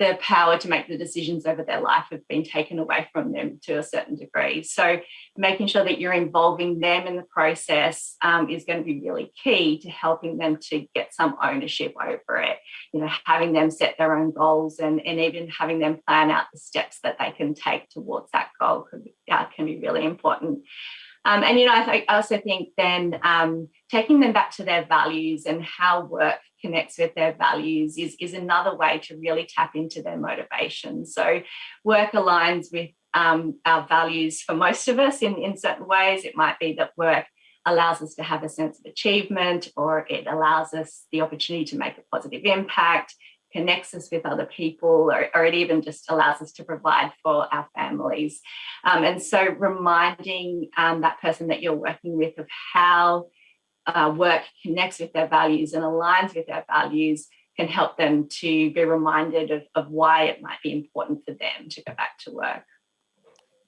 the power to make the decisions over their life have been taken away from them to a certain degree. So making sure that you're involving them in the process um, is going to be really key to helping them to get some ownership over it. You know, having them set their own goals and, and even having them plan out the steps that they can take towards that goal uh, can be really important. Um, and you know, I, th- I, also think then um, taking them back to their values and how work connects with their values is, is another way to really tap into their motivation. So work aligns with um, our values for most of us in, in certain ways. It might be that work allows us to have a sense of achievement or it allows us the opportunity to make a positive impact connects us with other people or, or, it even just allows us to provide for our families um, and so reminding um, that person that you're working with of how uh, work connects with their values and aligns with their values can help them to be reminded of, of why it might be important for them to go back to work.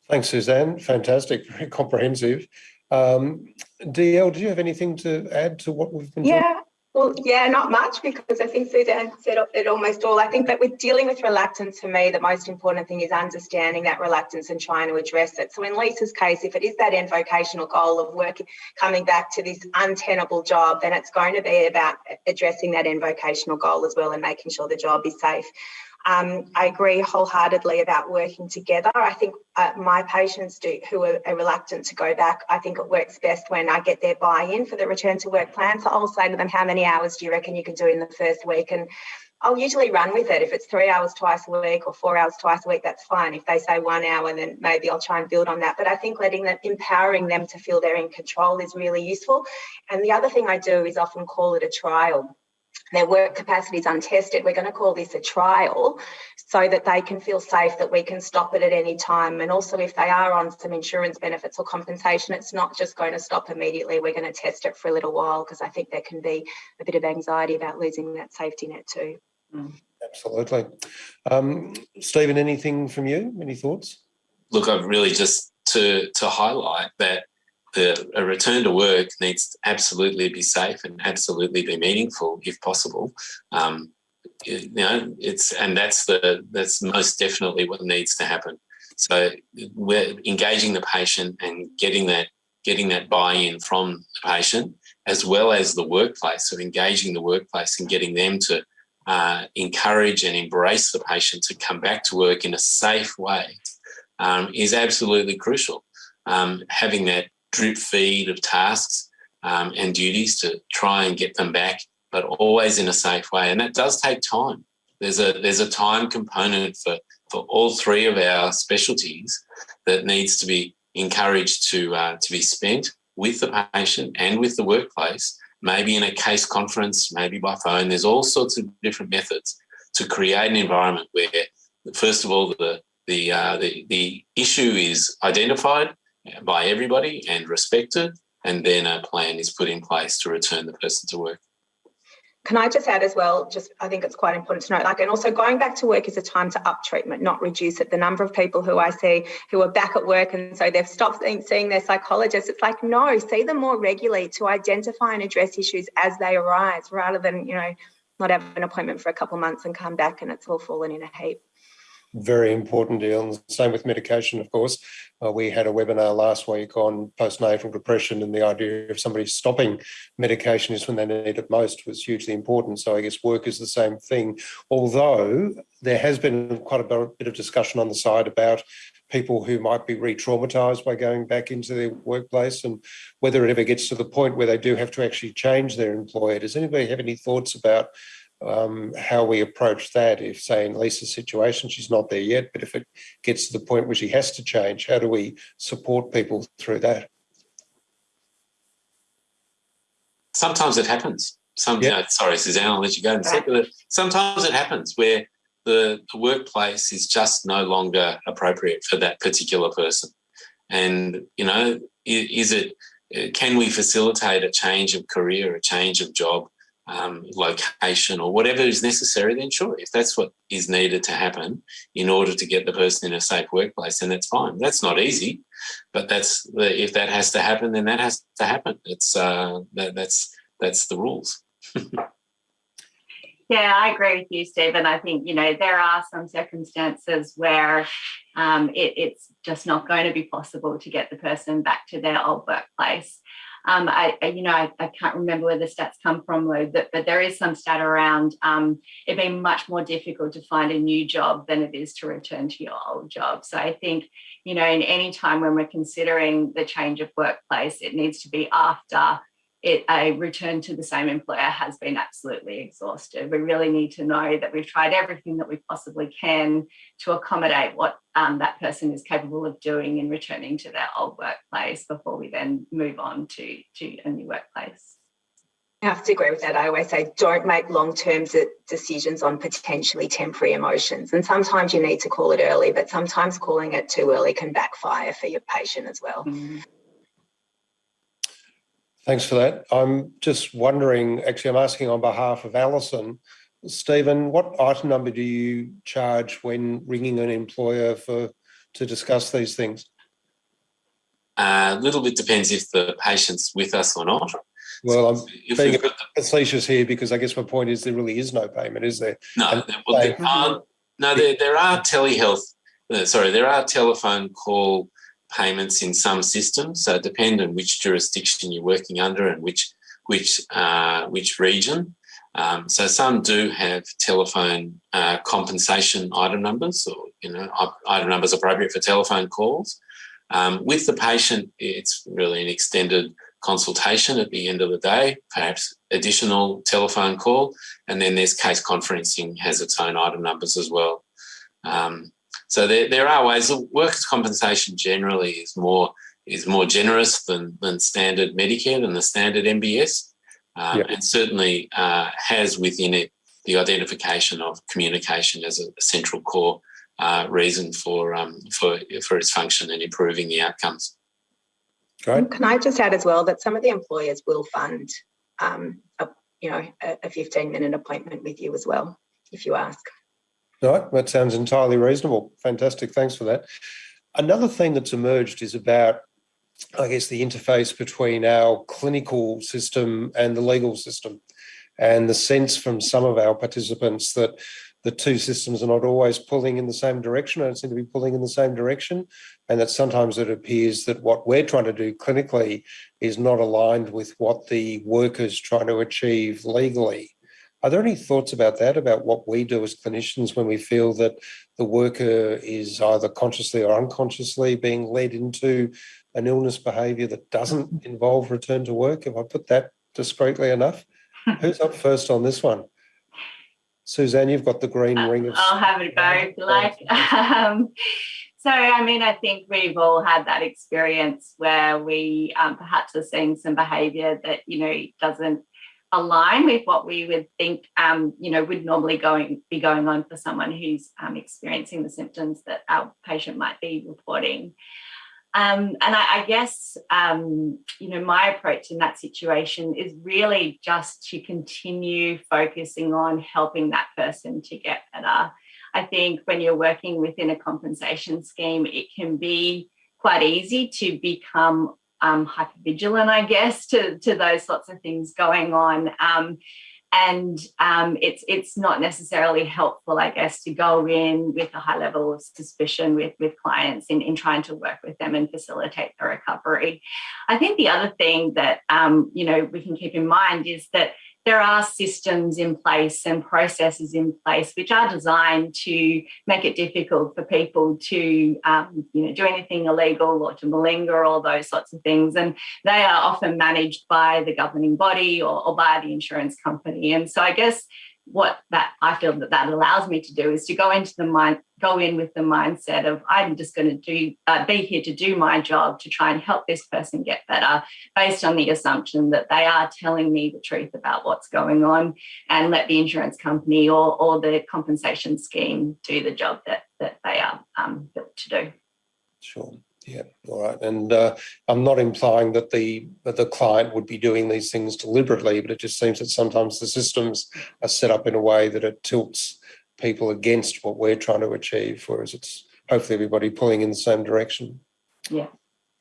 Thanks, Suzanne. Fantastic, very comprehensive. Um, DL, do you have anything to add to what we've been yeah, Well, yeah, not much because I think Suzanne said it almost all. I think that with dealing with reluctance, for me, the most important thing is understanding that reluctance and trying to address it. So in Lisa's case, if it is that end vocational goal of work coming back to this untenable job, then it's going to be about addressing that end vocational goal as well and making sure the job is safe. Um, I agree wholeheartedly about working together. I think uh, my patients do, who are, are, reluctant to go back, I think it works best when I get their buy-in for the return to work plan. So I'll say to them, how many hours do you reckon you can do in the first week? And I'll usually run with it. If it's three hours twice a week or four hours twice a week, that's fine. If they say one hour, then maybe I'll try and build on that. But I think letting them, empowering them to feel they're in control is really useful. And the other thing I do is often call it a trial their work capacity is untested, we're going to call this a trial so that they can feel safe that we can stop it at any time. And also, if they are on some insurance benefits or compensation, it's not just going to stop immediately. We're going to test it for a little while because I think there can be a bit of anxiety about losing that safety net too. Mm. Absolutely. Um, Stephen, anything from you? Any thoughts? Look, I've really just to to highlight that the, a return to work needs to absolutely be safe and absolutely be meaningful if possible. Um, you know, it's and that's the that's most definitely what needs to happen. So we're engaging the patient and getting that getting that buy-in from the patient as well as the workplace. So engaging the workplace and getting them to uh, encourage and embrace the patient to come back to work in a safe way um, is absolutely crucial. Um, having that drip feed of tasks um, and duties to try and get them back, but always in a safe way. And that does take time. There's a there's a time component for for all three of our specialties that needs to be encouraged to uh, to be spent with the patient and with the workplace. Maybe in a case conference, maybe by phone. There's all sorts of different methods to create an environment where, first of all, the the uh, the, the issue is identified by everybody and respected, and then a plan is put in place to return the person to work. Can I just add as well, just I think it's quite important to note, like, and also going back to work is a time to up treatment, not reduce it. The number of people who I see who are back at work and so they've stopped seeing their psychologist, it's like, no, see them more regularly to identify and address issues as they arise rather than, you know, not have an appointment for a couple of months and come back and it's all fallen in a heap very important deal. And same with medication, of course. Uh, we had a webinar last week on postnatal depression and the idea of somebody stopping medication is when they need it most was hugely important. So I guess work is the same thing. Although there has been quite a bit of discussion on the side about people who might be re-traumatized by going back into their workplace and whether it ever gets to the point where they do have to actually change their employer. Does anybody have any thoughts about um, how we approach that. If, say, in Lisa's situation, she's not there yet, but if it gets to the point where she has to change, how do we support people through that? Sometimes it happens. Some, yep. you know, sorry, Suzanne, I'll let you go in a second. Sometimes it happens where the, the workplace is just no longer appropriate for that particular person. And, you know, is it, can we facilitate a change of career, a change of job? Um, location or whatever is necessary, then sure, if that's what is needed to happen in order to get the person in a safe workplace, then that's fine. That's not easy, but that's the, if that has to happen, then that has to happen. It's uh, that, that's that's the rules. yeah, I agree with you, Stephen. I think you know there are some circumstances where um, it, it's just not going to be possible to get the person back to their old workplace. Um, I, I, you know, I, I, can't remember where the stats come from, Lou, but, but there is some stat around um, it being much more difficult to find a new job than it is to return to your old job. So I think, you know, in any time when we're considering the change of workplace, it needs to be after it, a return to the same employer has been absolutely exhausted. We really need to know that we've tried everything that we possibly can to accommodate what um, that person is capable of doing in returning to their old workplace before we then move on to, to a new workplace. I have to agree with that. I always say don't make long term decisions on potentially temporary emotions. And sometimes you need to call it early, but sometimes calling it too early can backfire for your patient as well. Mm -hmm. Thanks for that. I'm just wondering, actually, I'm asking on behalf of Alison. Stephen, what item number do you charge when ringing an employer for to discuss these things? A uh, little bit depends if the patient's with us or not. Well, I'm being a bit facetious here because I guess my point is there really is no payment, is there? No, there- well, there are, no, there, there are telehealth, uh, sorry, there are telephone call payments in some systems. So it depends on which jurisdiction you're working under and which which uh, which region. Um, so some do have telephone uh, compensation item numbers, or you know, item numbers appropriate for telephone calls. Um, with the patient, it's really an extended consultation at the end of the day, perhaps additional telephone call, and then there's case conferencing has its own item numbers as well. Um, so there, there are ways. Workers' compensation generally is more is more generous than than standard Medicare than the standard MBS, um, Yep. and certainly uh, has within it the identification of communication as a central core uh, reason for um, for for its function and improving the outcomes. Great. Can I just add as well that some of the employers will fund, um, a, you know, a, a 15 minute appointment with you as well, if you ask. Right, that sounds entirely reasonable. Fantastic, thanks for that. Another thing that's emerged is about, I guess, the interface between our clinical system and the legal system, and the sense from some of our participants that the two systems are not always pulling in the same direction, don't seem to be pulling in the same direction, and that sometimes it appears that what we're trying to do clinically is not aligned with what the worker's trying to achieve legally. Are there any thoughts about that, about what we do as clinicians when we feel that the worker is either consciously or unconsciously being led into an illness behaviour that doesn't involve return to work? If I put that discreetly enough? Who's up first on this one? Suzanne, you've got the green ring of. I'll have a go like. Um, so, I mean, I think we've all had that experience where we um, perhaps are seeing some behaviour that, you know, doesn't align with what we would think, um, you know, would normally going be going on for someone who's um, experiencing the symptoms that our patient might be reporting. Um, and I, I guess, um, you know, my approach in that situation is really just to continue focusing on helping that person to get better. I think when you're working within a compensation scheme, it can be quite easy to become um, hypervigilant, I guess, to, to those sorts of things going on. Um, and um, it's it's not necessarily helpful, I guess, to go in with a high level of suspicion with with clients in, in trying to work with them and facilitate the recovery. I think the other thing that um, you know we can keep in mind is that there are systems in place and processes in place which are designed to make it difficult for people to um, you know do anything illegal or to malinger all those sorts of things. And they are often managed by the governing body or, or by the insurance company. And so i guess what that I feel that that allows me to do is to go into the mind, go in with the mindset of I'm just going to do uh, be here to do my job to try and help this person get better, based on the assumption that they are telling me the truth about what's going on, and let the insurance company or or the compensation scheme do the job that that they are um, built to do. Sure. Yeah. All right. And uh, I'm not implying that the that the client would be doing these things deliberately, but it just seems that sometimes the systems are set up in a way that it tilts people against what we're trying to achieve, whereas it's hopefully everybody pulling in the same direction. Yeah.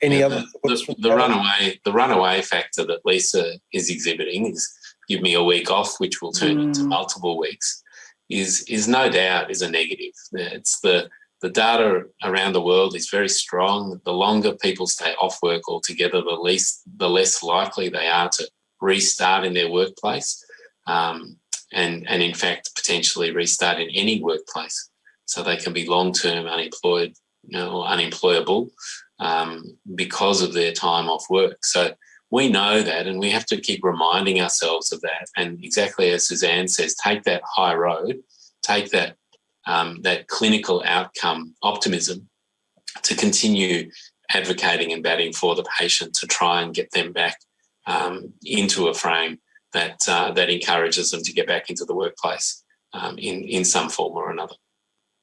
Any Yeah, other the, the, the runaway the runaway factor that Lisa is exhibiting is give me a week off, which will turn into Mm. multiple weeks, is is no doubt is a negative. It's the the data around the world is very strong. The longer people stay off work altogether, the least the less likely they are to restart in their workplace, um, and and in fact potentially restart in any workplace. So they can be long term unemployed, you know, or unemployable um, because of their time off work. So we know that, and we have to keep reminding ourselves of that. And exactly as Suzanne says, take that high road, take that um, that clinical outcome optimism to continue advocating and batting for the patient to try and get them back um, into a frame that uh, that encourages them to get back into the workplace um, in in some form or another.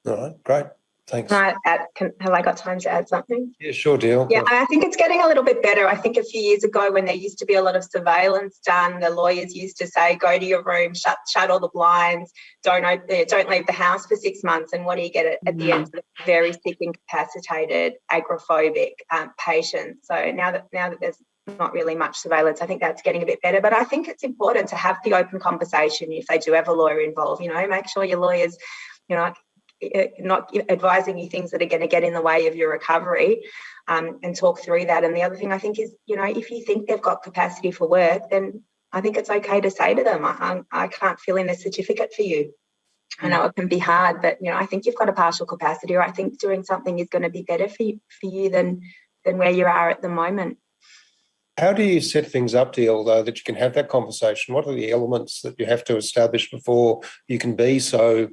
All right. Great. Thanks. Can I add, can, have I got time to add something? Yeah. Sure. Deal. Yeah, I think it's getting a little bit better. I think a few years ago, when there used to be a lot of surveillance done, the lawyers used to say, "Go to your room, shut shut all the blinds, don't open, don't leave the house for six months." And what do you get at, at the end? Very sick, incapacitated, agoraphobic um, patients. So now that now that there's not really much surveillance. I think that's getting a bit better, but I think it's important to have the open conversation if they do have a lawyer involved. You know, make sure your lawyers, you know, not advising you things that are going to get in the way of your recovery um, and talk through that. And the other thing I think is, you know, if you think they've got capacity for work, then I think it's okay to say to them, I, I can't fill in a certificate for you. I know it can be hard, but you know, I think you've got a partial capacity, or I think doing something is going to be better for you, for you than than where you are at the moment. How do you set things up, DL, though, that you can have that conversation? What are the elements that you have to establish before you can be so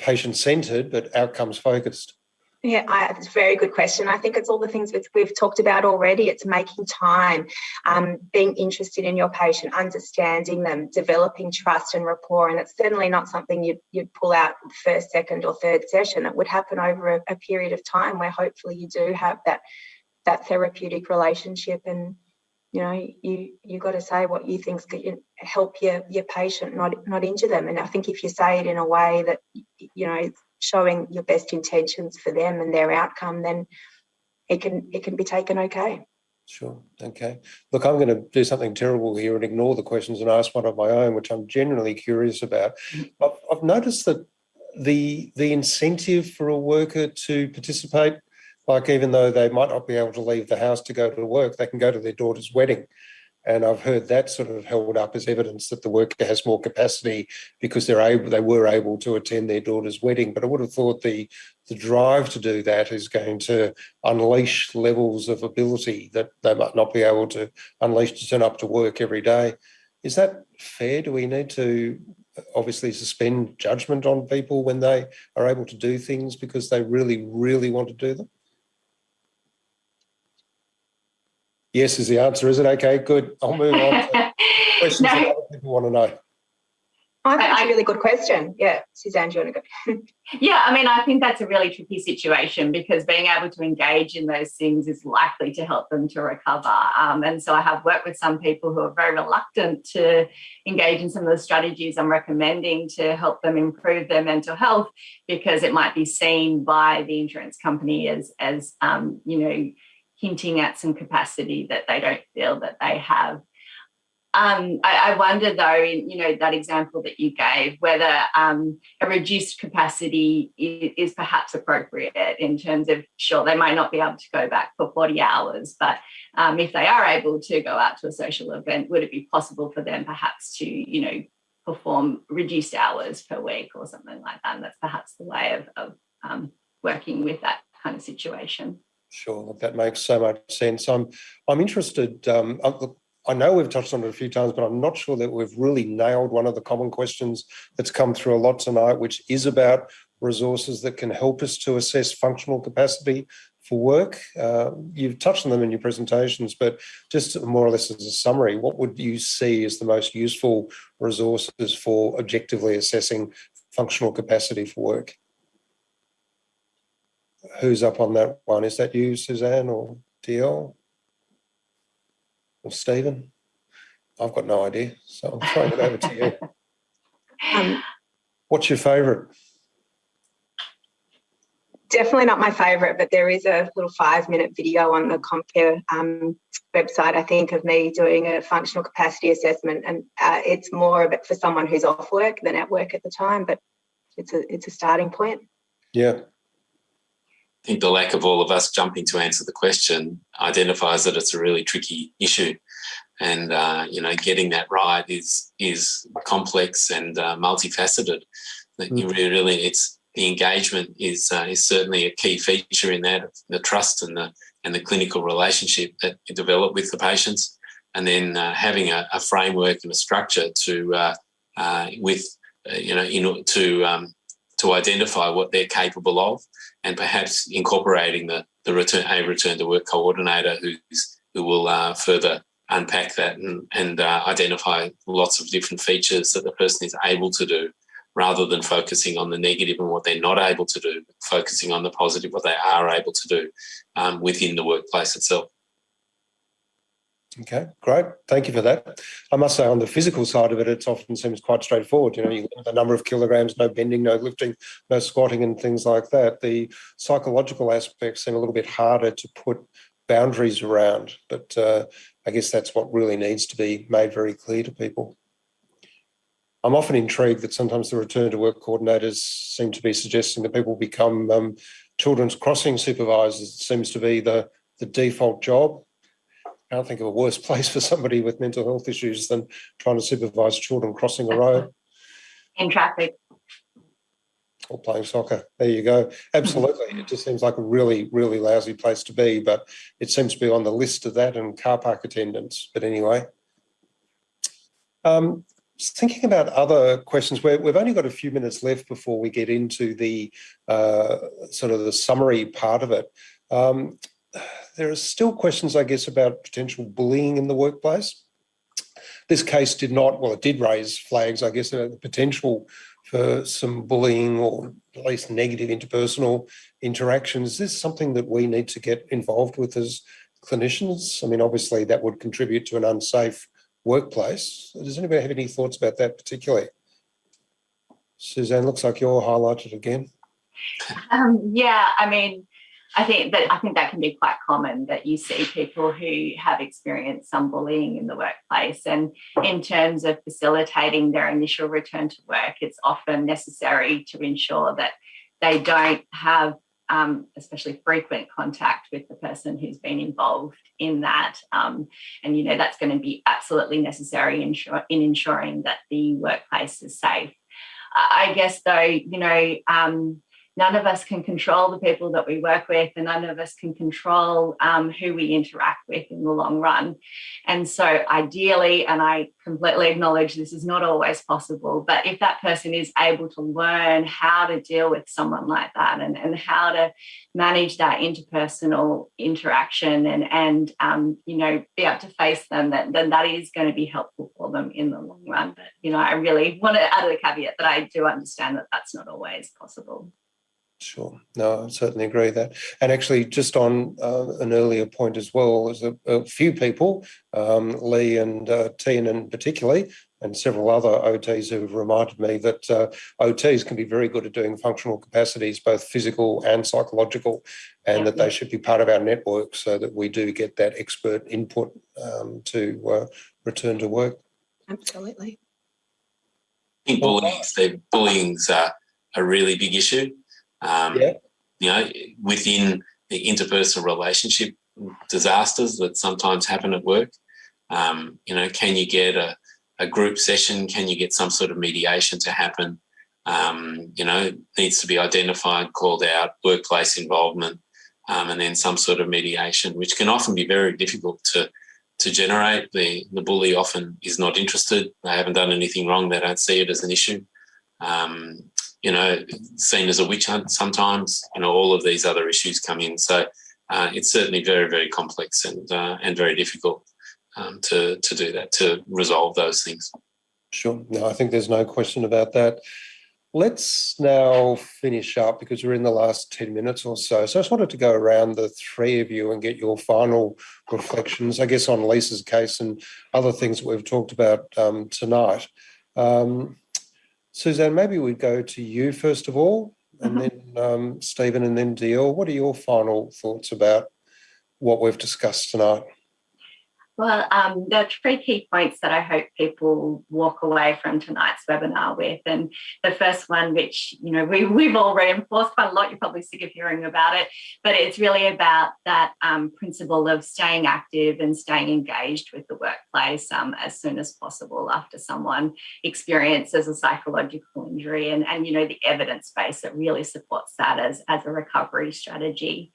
patient-centred but outcomes-focused? Yeah, I, it's a very good question. I think it's all the things that we've talked about already. It's making time, um, being interested in your patient, understanding them, developing trust and rapport. And it's certainly not something you'd, you'd pull out first, second, or third session. It would happen over a, a period of time where hopefully you do have that that therapeutic relationship and you know you you got to say what you think's going to help your your patient not not injure them and i think if you say it in a way that you know showing your best intentions for them and their outcome then it can it can be taken okay Sure. Okay. Look, I'm going to do something terrible here and ignore the questions and ask one of my own, which I'm generally curious about. I've, I've noticed that the the incentive for a worker to participate like even though they might not be able to leave the house to go to work, they can go to their daughter's wedding. And I've heard that sort of held up as evidence that the worker has more capacity because they're able, they were able to attend their daughter's wedding. But I would have thought the the drive to do that is going to unleash levels of ability that they might not be able to unleash to turn up to work every day. Is that fair? Do we need to obviously suspend judgment on people when they are able to do things because they really, really want to do them? Yes is the answer, is it? Okay, good. I'll move on to questions no. that other people want to know. I think it's a really good question. Yeah, Suzanne, do you want to go? yeah, I mean, I think that's a really tricky situation because being able to engage in those things is likely to help them to recover. Um, and so I have worked with some people who are very reluctant to engage in some of the strategies I'm recommending to help them improve their mental health because it might be seen by the insurance company as, as um, you know, hinting at some capacity that they don't feel that they have. Um, I, I, wonder though, in you know that example that you gave, whether um, a reduced capacity is, is, perhaps appropriate in terms of sure they might not be able to go back for 40 hours, but um, if they are able to go out to a social event, would it be possible for them perhaps to you know perform reduced hours per week or something like that? And that's perhaps the way of, of um, working with that kind of situation. Sure, that makes so much sense. I'm I'm interested. Um, uh, I know we've touched on it a few times, but I'm not sure that we've really nailed one of the common questions that's come through a lot tonight, which is about resources that can help us to assess functional capacity for work. Uh, you've touched on them in your presentations, but just more or less as a summary, what would you see as the most useful resources for objectively assessing functional capacity for work? Who's up on that one? Is that you, Suzanne, or DL? Or Stephen? I've got no idea, so I'm throwing it over to you. Um, What's your favourite? Definitely not my favourite, but there is a little five-minute video on the Comcare um, website, I think, of me doing a functional capacity assessment, and uh, it's more of it for someone who's off work than at work at the time, but it's a it's a starting point. Yeah, I think the lack of all of us jumping to answer the question identifies that it's a really tricky issue. And, uh, you know, getting that right is is complex and uh, multifaceted. That you mm. really, really, it's the engagement is uh, is certainly a key feature in that the trust and the and the clinical relationship that you develop with the patients, and then uh, having a, a, framework and a structure to uh, uh, with you know in to um, to identify what they're capable of and perhaps incorporating the, the return a return to work coordinator who's who will uh, further unpack that and, and uh, identify lots of different features that the person is able to do rather than focusing on the negative and what they're not able to do, focusing on the positive, what they are able to do um, within the workplace itself. Okay, great. Thank you for that. I must say on the physical side of it, it often seems quite straightforward. You know, you the number of kilograms, no bending, no lifting, no squatting and things like that. The psychological aspects seem a little bit harder to put boundaries around. But uh, I guess that's what really needs to be made very clear to people. I'm often intrigued that sometimes the return to work coordinators seem to be suggesting that people become um, children's crossing supervisors. It seems to be the, the default job. I can't think of a worse place for somebody with mental health issues than trying to supervise children crossing a road. In traffic. Or playing soccer. There you go. Absolutely. It just seems like a really, really lousy place to be, but it seems to be on the list of that and car park attendants. But anyway. Um, thinking about other questions, we have only got a few minutes left before we get into the uh, sort of the summary part of it. Um, there are still questions, I guess, about potential bullying in the workplace. This case did not, well, it did raise flags, I guess, about the potential for some bullying or at least negative interpersonal interactions. Is this something that we need to get involved with as clinicians? I mean, obviously that would contribute to an unsafe workplace. Does anybody have any thoughts about that particularly? Suzanne, looks like you're highlighted again. Um, yeah, I mean, I think that I think that can be quite common that you see people who have experienced some bullying in the workplace. And in terms of facilitating their initial return to work, it's often necessary to ensure that they don't have um, especially frequent contact with the person who's been involved in that. Um, and, you know, that's going to be absolutely necessary in, in ensuring that the workplace is safe. I guess, though, you know, um, none of us can control the people that we work with and none of us can control um, who we interact with in the long run. And so ideally, and I completely acknowledge this is not always possible, but if that person is able to learn how to deal with someone like that and, and how to manage that interpersonal interaction and, and um, you know, be able to face them, then, then that is going to be helpful for them in the long run. But, you know, I really want to add a caveat that I do understand that that's not always possible. Sure. No, I certainly agree with that. And actually, just on uh, an earlier point as well, there's a, a few people, um, Lee and uh, Tian particularly, and several other OTs who have reminded me that uh, OTs can be very good at doing functional capacities, both physical and psychological, and yeah, that yeah. they should be part of our network so that we do get that expert input um, to uh, return to work. Absolutely. I think bullying, bullying's a, a really big issue. Um, yeah. You know, within the interpersonal relationship disasters that sometimes happen at work, um, you know, can you get a, a group session? Can you get some sort of mediation to happen? Um, you know, needs to be identified, called out, workplace involvement, um, and then some sort of mediation, which can often be very difficult to to generate. The the bully often is not interested. They haven't done anything wrong. They don't see it as an issue. Um, you know, seen as a witch hunt sometimes, you know, all of these other issues come in. So uh, it's certainly very, very complex and uh, and very difficult um, to, to do that, to resolve those things. Sure. No, I think there's no question about that. Let's now finish up because we're in the last 10 minutes or so. So I just wanted to go around the three of you and get your final reflections, I guess, on Lisa's case and other things that we've talked about um, tonight. Um, Suzanne, maybe we'd go to you first of all, and mm -hmm. then um, Stephen and then DL. What are your final thoughts about what we've discussed tonight? Well, um, there are three key points that I hope people walk away from tonight's webinar with. And the first one, which you know we, we've all reinforced quite a lot, you're probably sick of hearing about it, but it's really about that um, principle of staying active and staying engaged with the workplace um, as soon as possible after someone experiences a psychological injury and, and you know the evidence base that really supports that as, as a recovery strategy.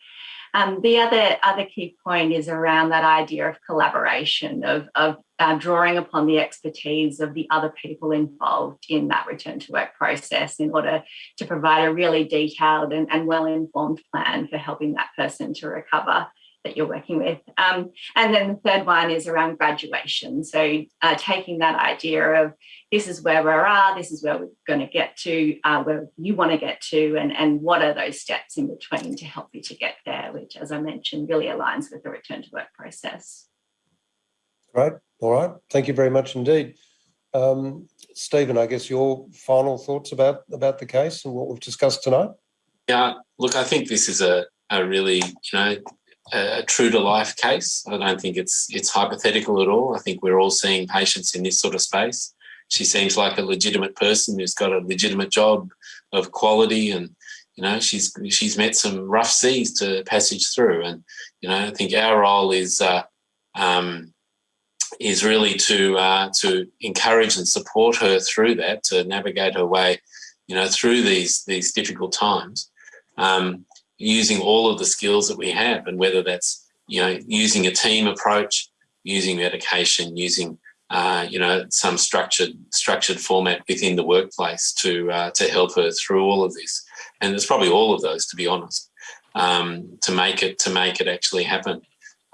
Um, the other other key point is around that idea of collaboration, of, of uh, drawing upon the expertise of the other people involved in that return to work process in order to provide a really detailed and, and well-informed plan for helping that person to recover that you're working with. Um, and then the third one is around graduation. So uh, taking that idea of this is where we are, this is where we're going to get to, uh, where you want to get to, and, and what are those steps in between to help you to get there, which, as I mentioned, really aligns with the return to work process. Great. All right. Thank you very much indeed. Um, Stephen, I guess your final thoughts about, about the case and what we've discussed tonight? Yeah, look, I think this is a, a really, you know, a, true to life case. I don't think it's it's hypothetical at all. I think we're all seeing patients in this sort of space. She seems like a legitimate person who's got a legitimate job of quality and you know she's she's met some rough seas to passage through and you know I think our role is uh, um, is really to uh, to encourage and support her through that to navigate her way you know through these these difficult times um, using all of the skills that we have and whether that's you know using a team approach using medication using uh, you know some structured structured format within the workplace to uh, to help her through all of this. And there's probably all of those to be honest um, to make it to make it actually happen.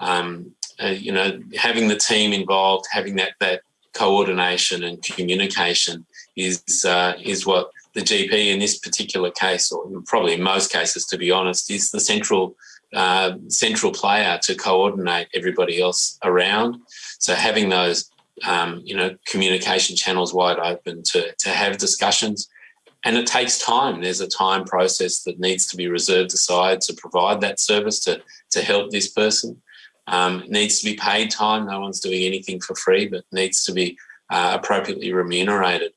Um, uh, you know having the team involved having that that coordination and communication is uh, is what the GP in this particular case, or probably in most cases, to be honest, is the central uh, central player to coordinate everybody else around. So having those, um, you know, communication channels wide open to to have discussions, and it takes time. There's a time process that needs to be reserved aside to provide that service to to help this person. Um, needs to be paid time. No one's doing anything for free, but needs to be uh, appropriately remunerated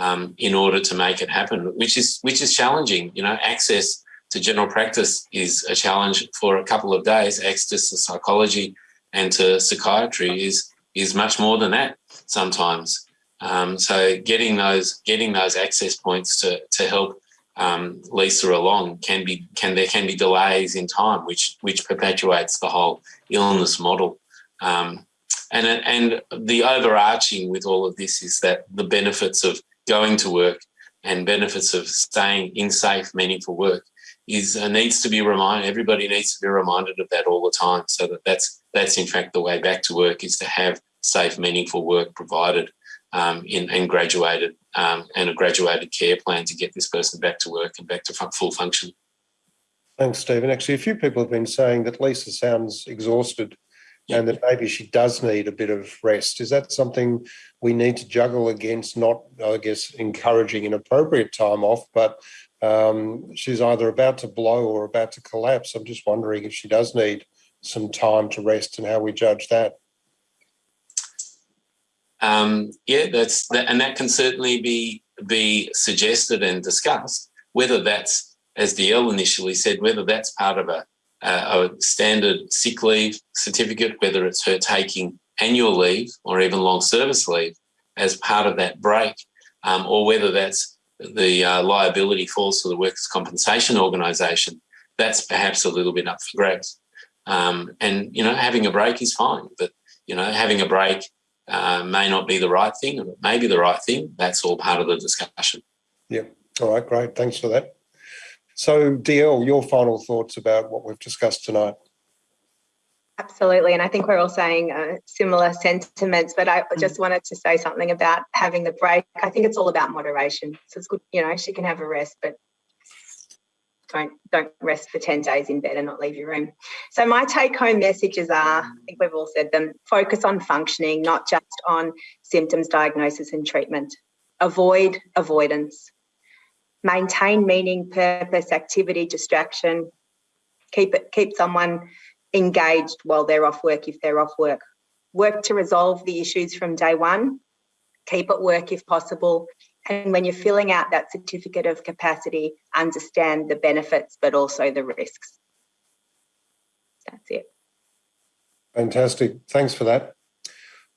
um, in order to make it happen, which is which is challenging. You know, access to general practice is a challenge for a couple of days. Access to psychology and to psychiatry is is much more than that sometimes. Um, so getting those getting those access points to to help um, Lisa along can be can there can be delays in time, which which perpetuates the whole illness model. Um, and and the overarching with all of this is that the benefits of going to work and benefits of staying in safe, meaningful work is uh, needs to be reminded. Everybody needs to be reminded of that all the time, so that that's that's in fact the way back to work is to have safe, meaningful work provided um, in and graduated um, and a graduated care plan to get this person back to work and back to full function. Thanks, Stephen. Actually, a few people have been saying that Lisa sounds exhausted and that maybe she does need a bit of rest. Is that something we need to juggle against, not, I guess, encouraging inappropriate time off, but um, she's either about to blow or about to collapse. I'm just wondering if she does need some time to rest and how we judge that. Um, yeah, that's that, and that can certainly be be suggested and discussed. Whether that's, as DL initially said, whether that's part of a uh, a standard sick leave certificate, whether it's her taking annual leave or even long service leave as part of that break, um, or whether that's the uh, liability falls to the workers' compensation organisation, that's perhaps a little bit up for grabs. Um, and you know, having a break is fine, but you know, having a break uh, may not be the right thing, or it may be the right thing. That's all part of the discussion. Yeah. All right. Great. Thanks for that. So, DL, your final thoughts about what we've discussed tonight? Absolutely, and I think we're all saying uh, similar sentiments. But I just wanted to say something about having the break. I think it's all about moderation. So it's good, you know, she can have a rest, but don't don't rest for 10 days in bed and not leave your room. So my take home messages are, I think we've all said them, focus on functioning, not just on symptoms, diagnosis and treatment. Avoid avoidance maintain meaning, purpose, activity, distraction, keep it, keep someone engaged while they're off work if they're off work. Work to resolve the issues from day one, keep at work if possible. And when you're filling out that certificate of capacity, understand the benefits but also the risks. That's it. Fantastic. Thanks for that.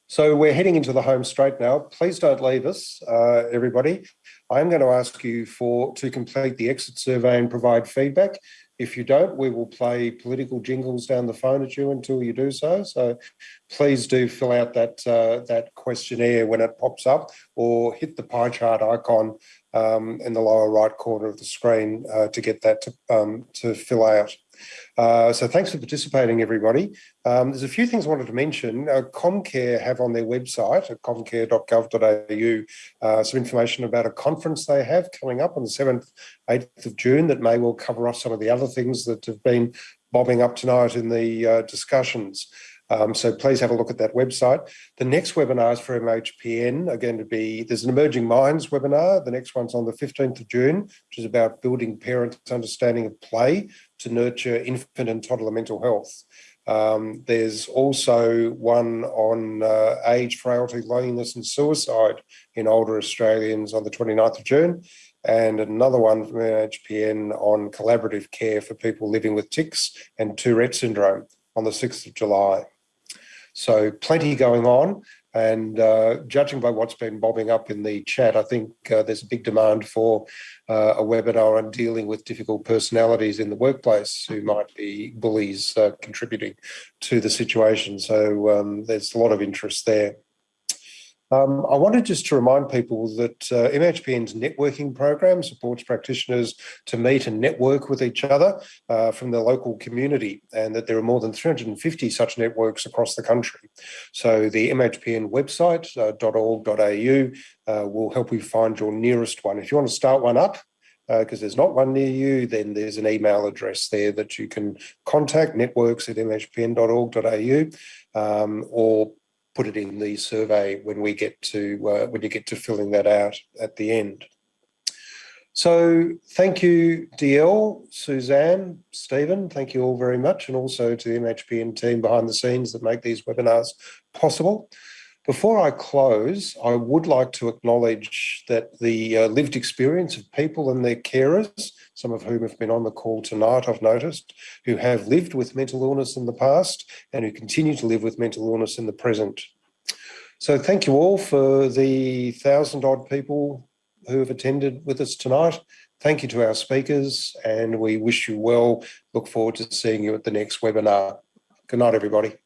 So we're heading into the home straight now. Please don't leave us, uh, everybody. I'm going to ask you for to complete the exit survey and provide feedback. If you don't, we will play political jingles down the phone at you until you do so. So please do fill out that uh, that questionnaire when it pops up or hit the pie chart icon um, in the lower right corner of the screen uh, to get that to, um, to fill out. Uh, so thanks for participating, everybody. Um, there's a few things I wanted to mention. Uh, Comcare have on their website at comcare.gov.au uh, some information about a conference they have coming up on the 7th, 8th of June that may well cover off some of the other things that have been bobbing up tonight in the uh, discussions. Um, so please have a look at that website. The next webinars for MHPN are going to be, there's an Emerging Minds webinar. The next one's on the 15th of June, which is about building parents' understanding of play to nurture infant and toddler mental health. Um, there's also one on uh, age, frailty, loneliness and suicide in older Australians on the 29th of June and another one from MHPN on collaborative care for people living with tics and Tourette syndrome on the 6th of July. So plenty going on and uh, judging by what's been bobbing up in the chat, I think uh, there's a big demand for uh, a webinar on dealing with difficult personalities in the workplace who might be bullies uh, contributing to the situation. So um, there's a lot of interest there. Um, I wanted just to remind people that uh, MHPN's networking program supports practitioners to meet and network with each other uh, from the local community and that there are more than 350 such networks across the country. So the MHPN website, uh, .org.au, uh, will help you find your nearest one. If you want to start one up, because uh, there's not one near you, then there's an email address there that you can contact networks at mhpn.org.au um, or put it in the survey when we get to uh, when you get to filling that out at the end. So thank you, DL, Suzanne, Stephen, thank you all very much, and also to the MHPN team behind the scenes that make these webinars possible. Before I close, I would like to acknowledge that the uh, lived experience of people and their carers, some of whom have been on the call tonight, I've noticed, who have lived with mental illness in the past and who continue to live with mental illness in the present. So thank you all for the thousand odd people who have attended with us tonight. Thank you to our speakers and we wish you well. Look forward to seeing you at the next webinar. Good night, everybody.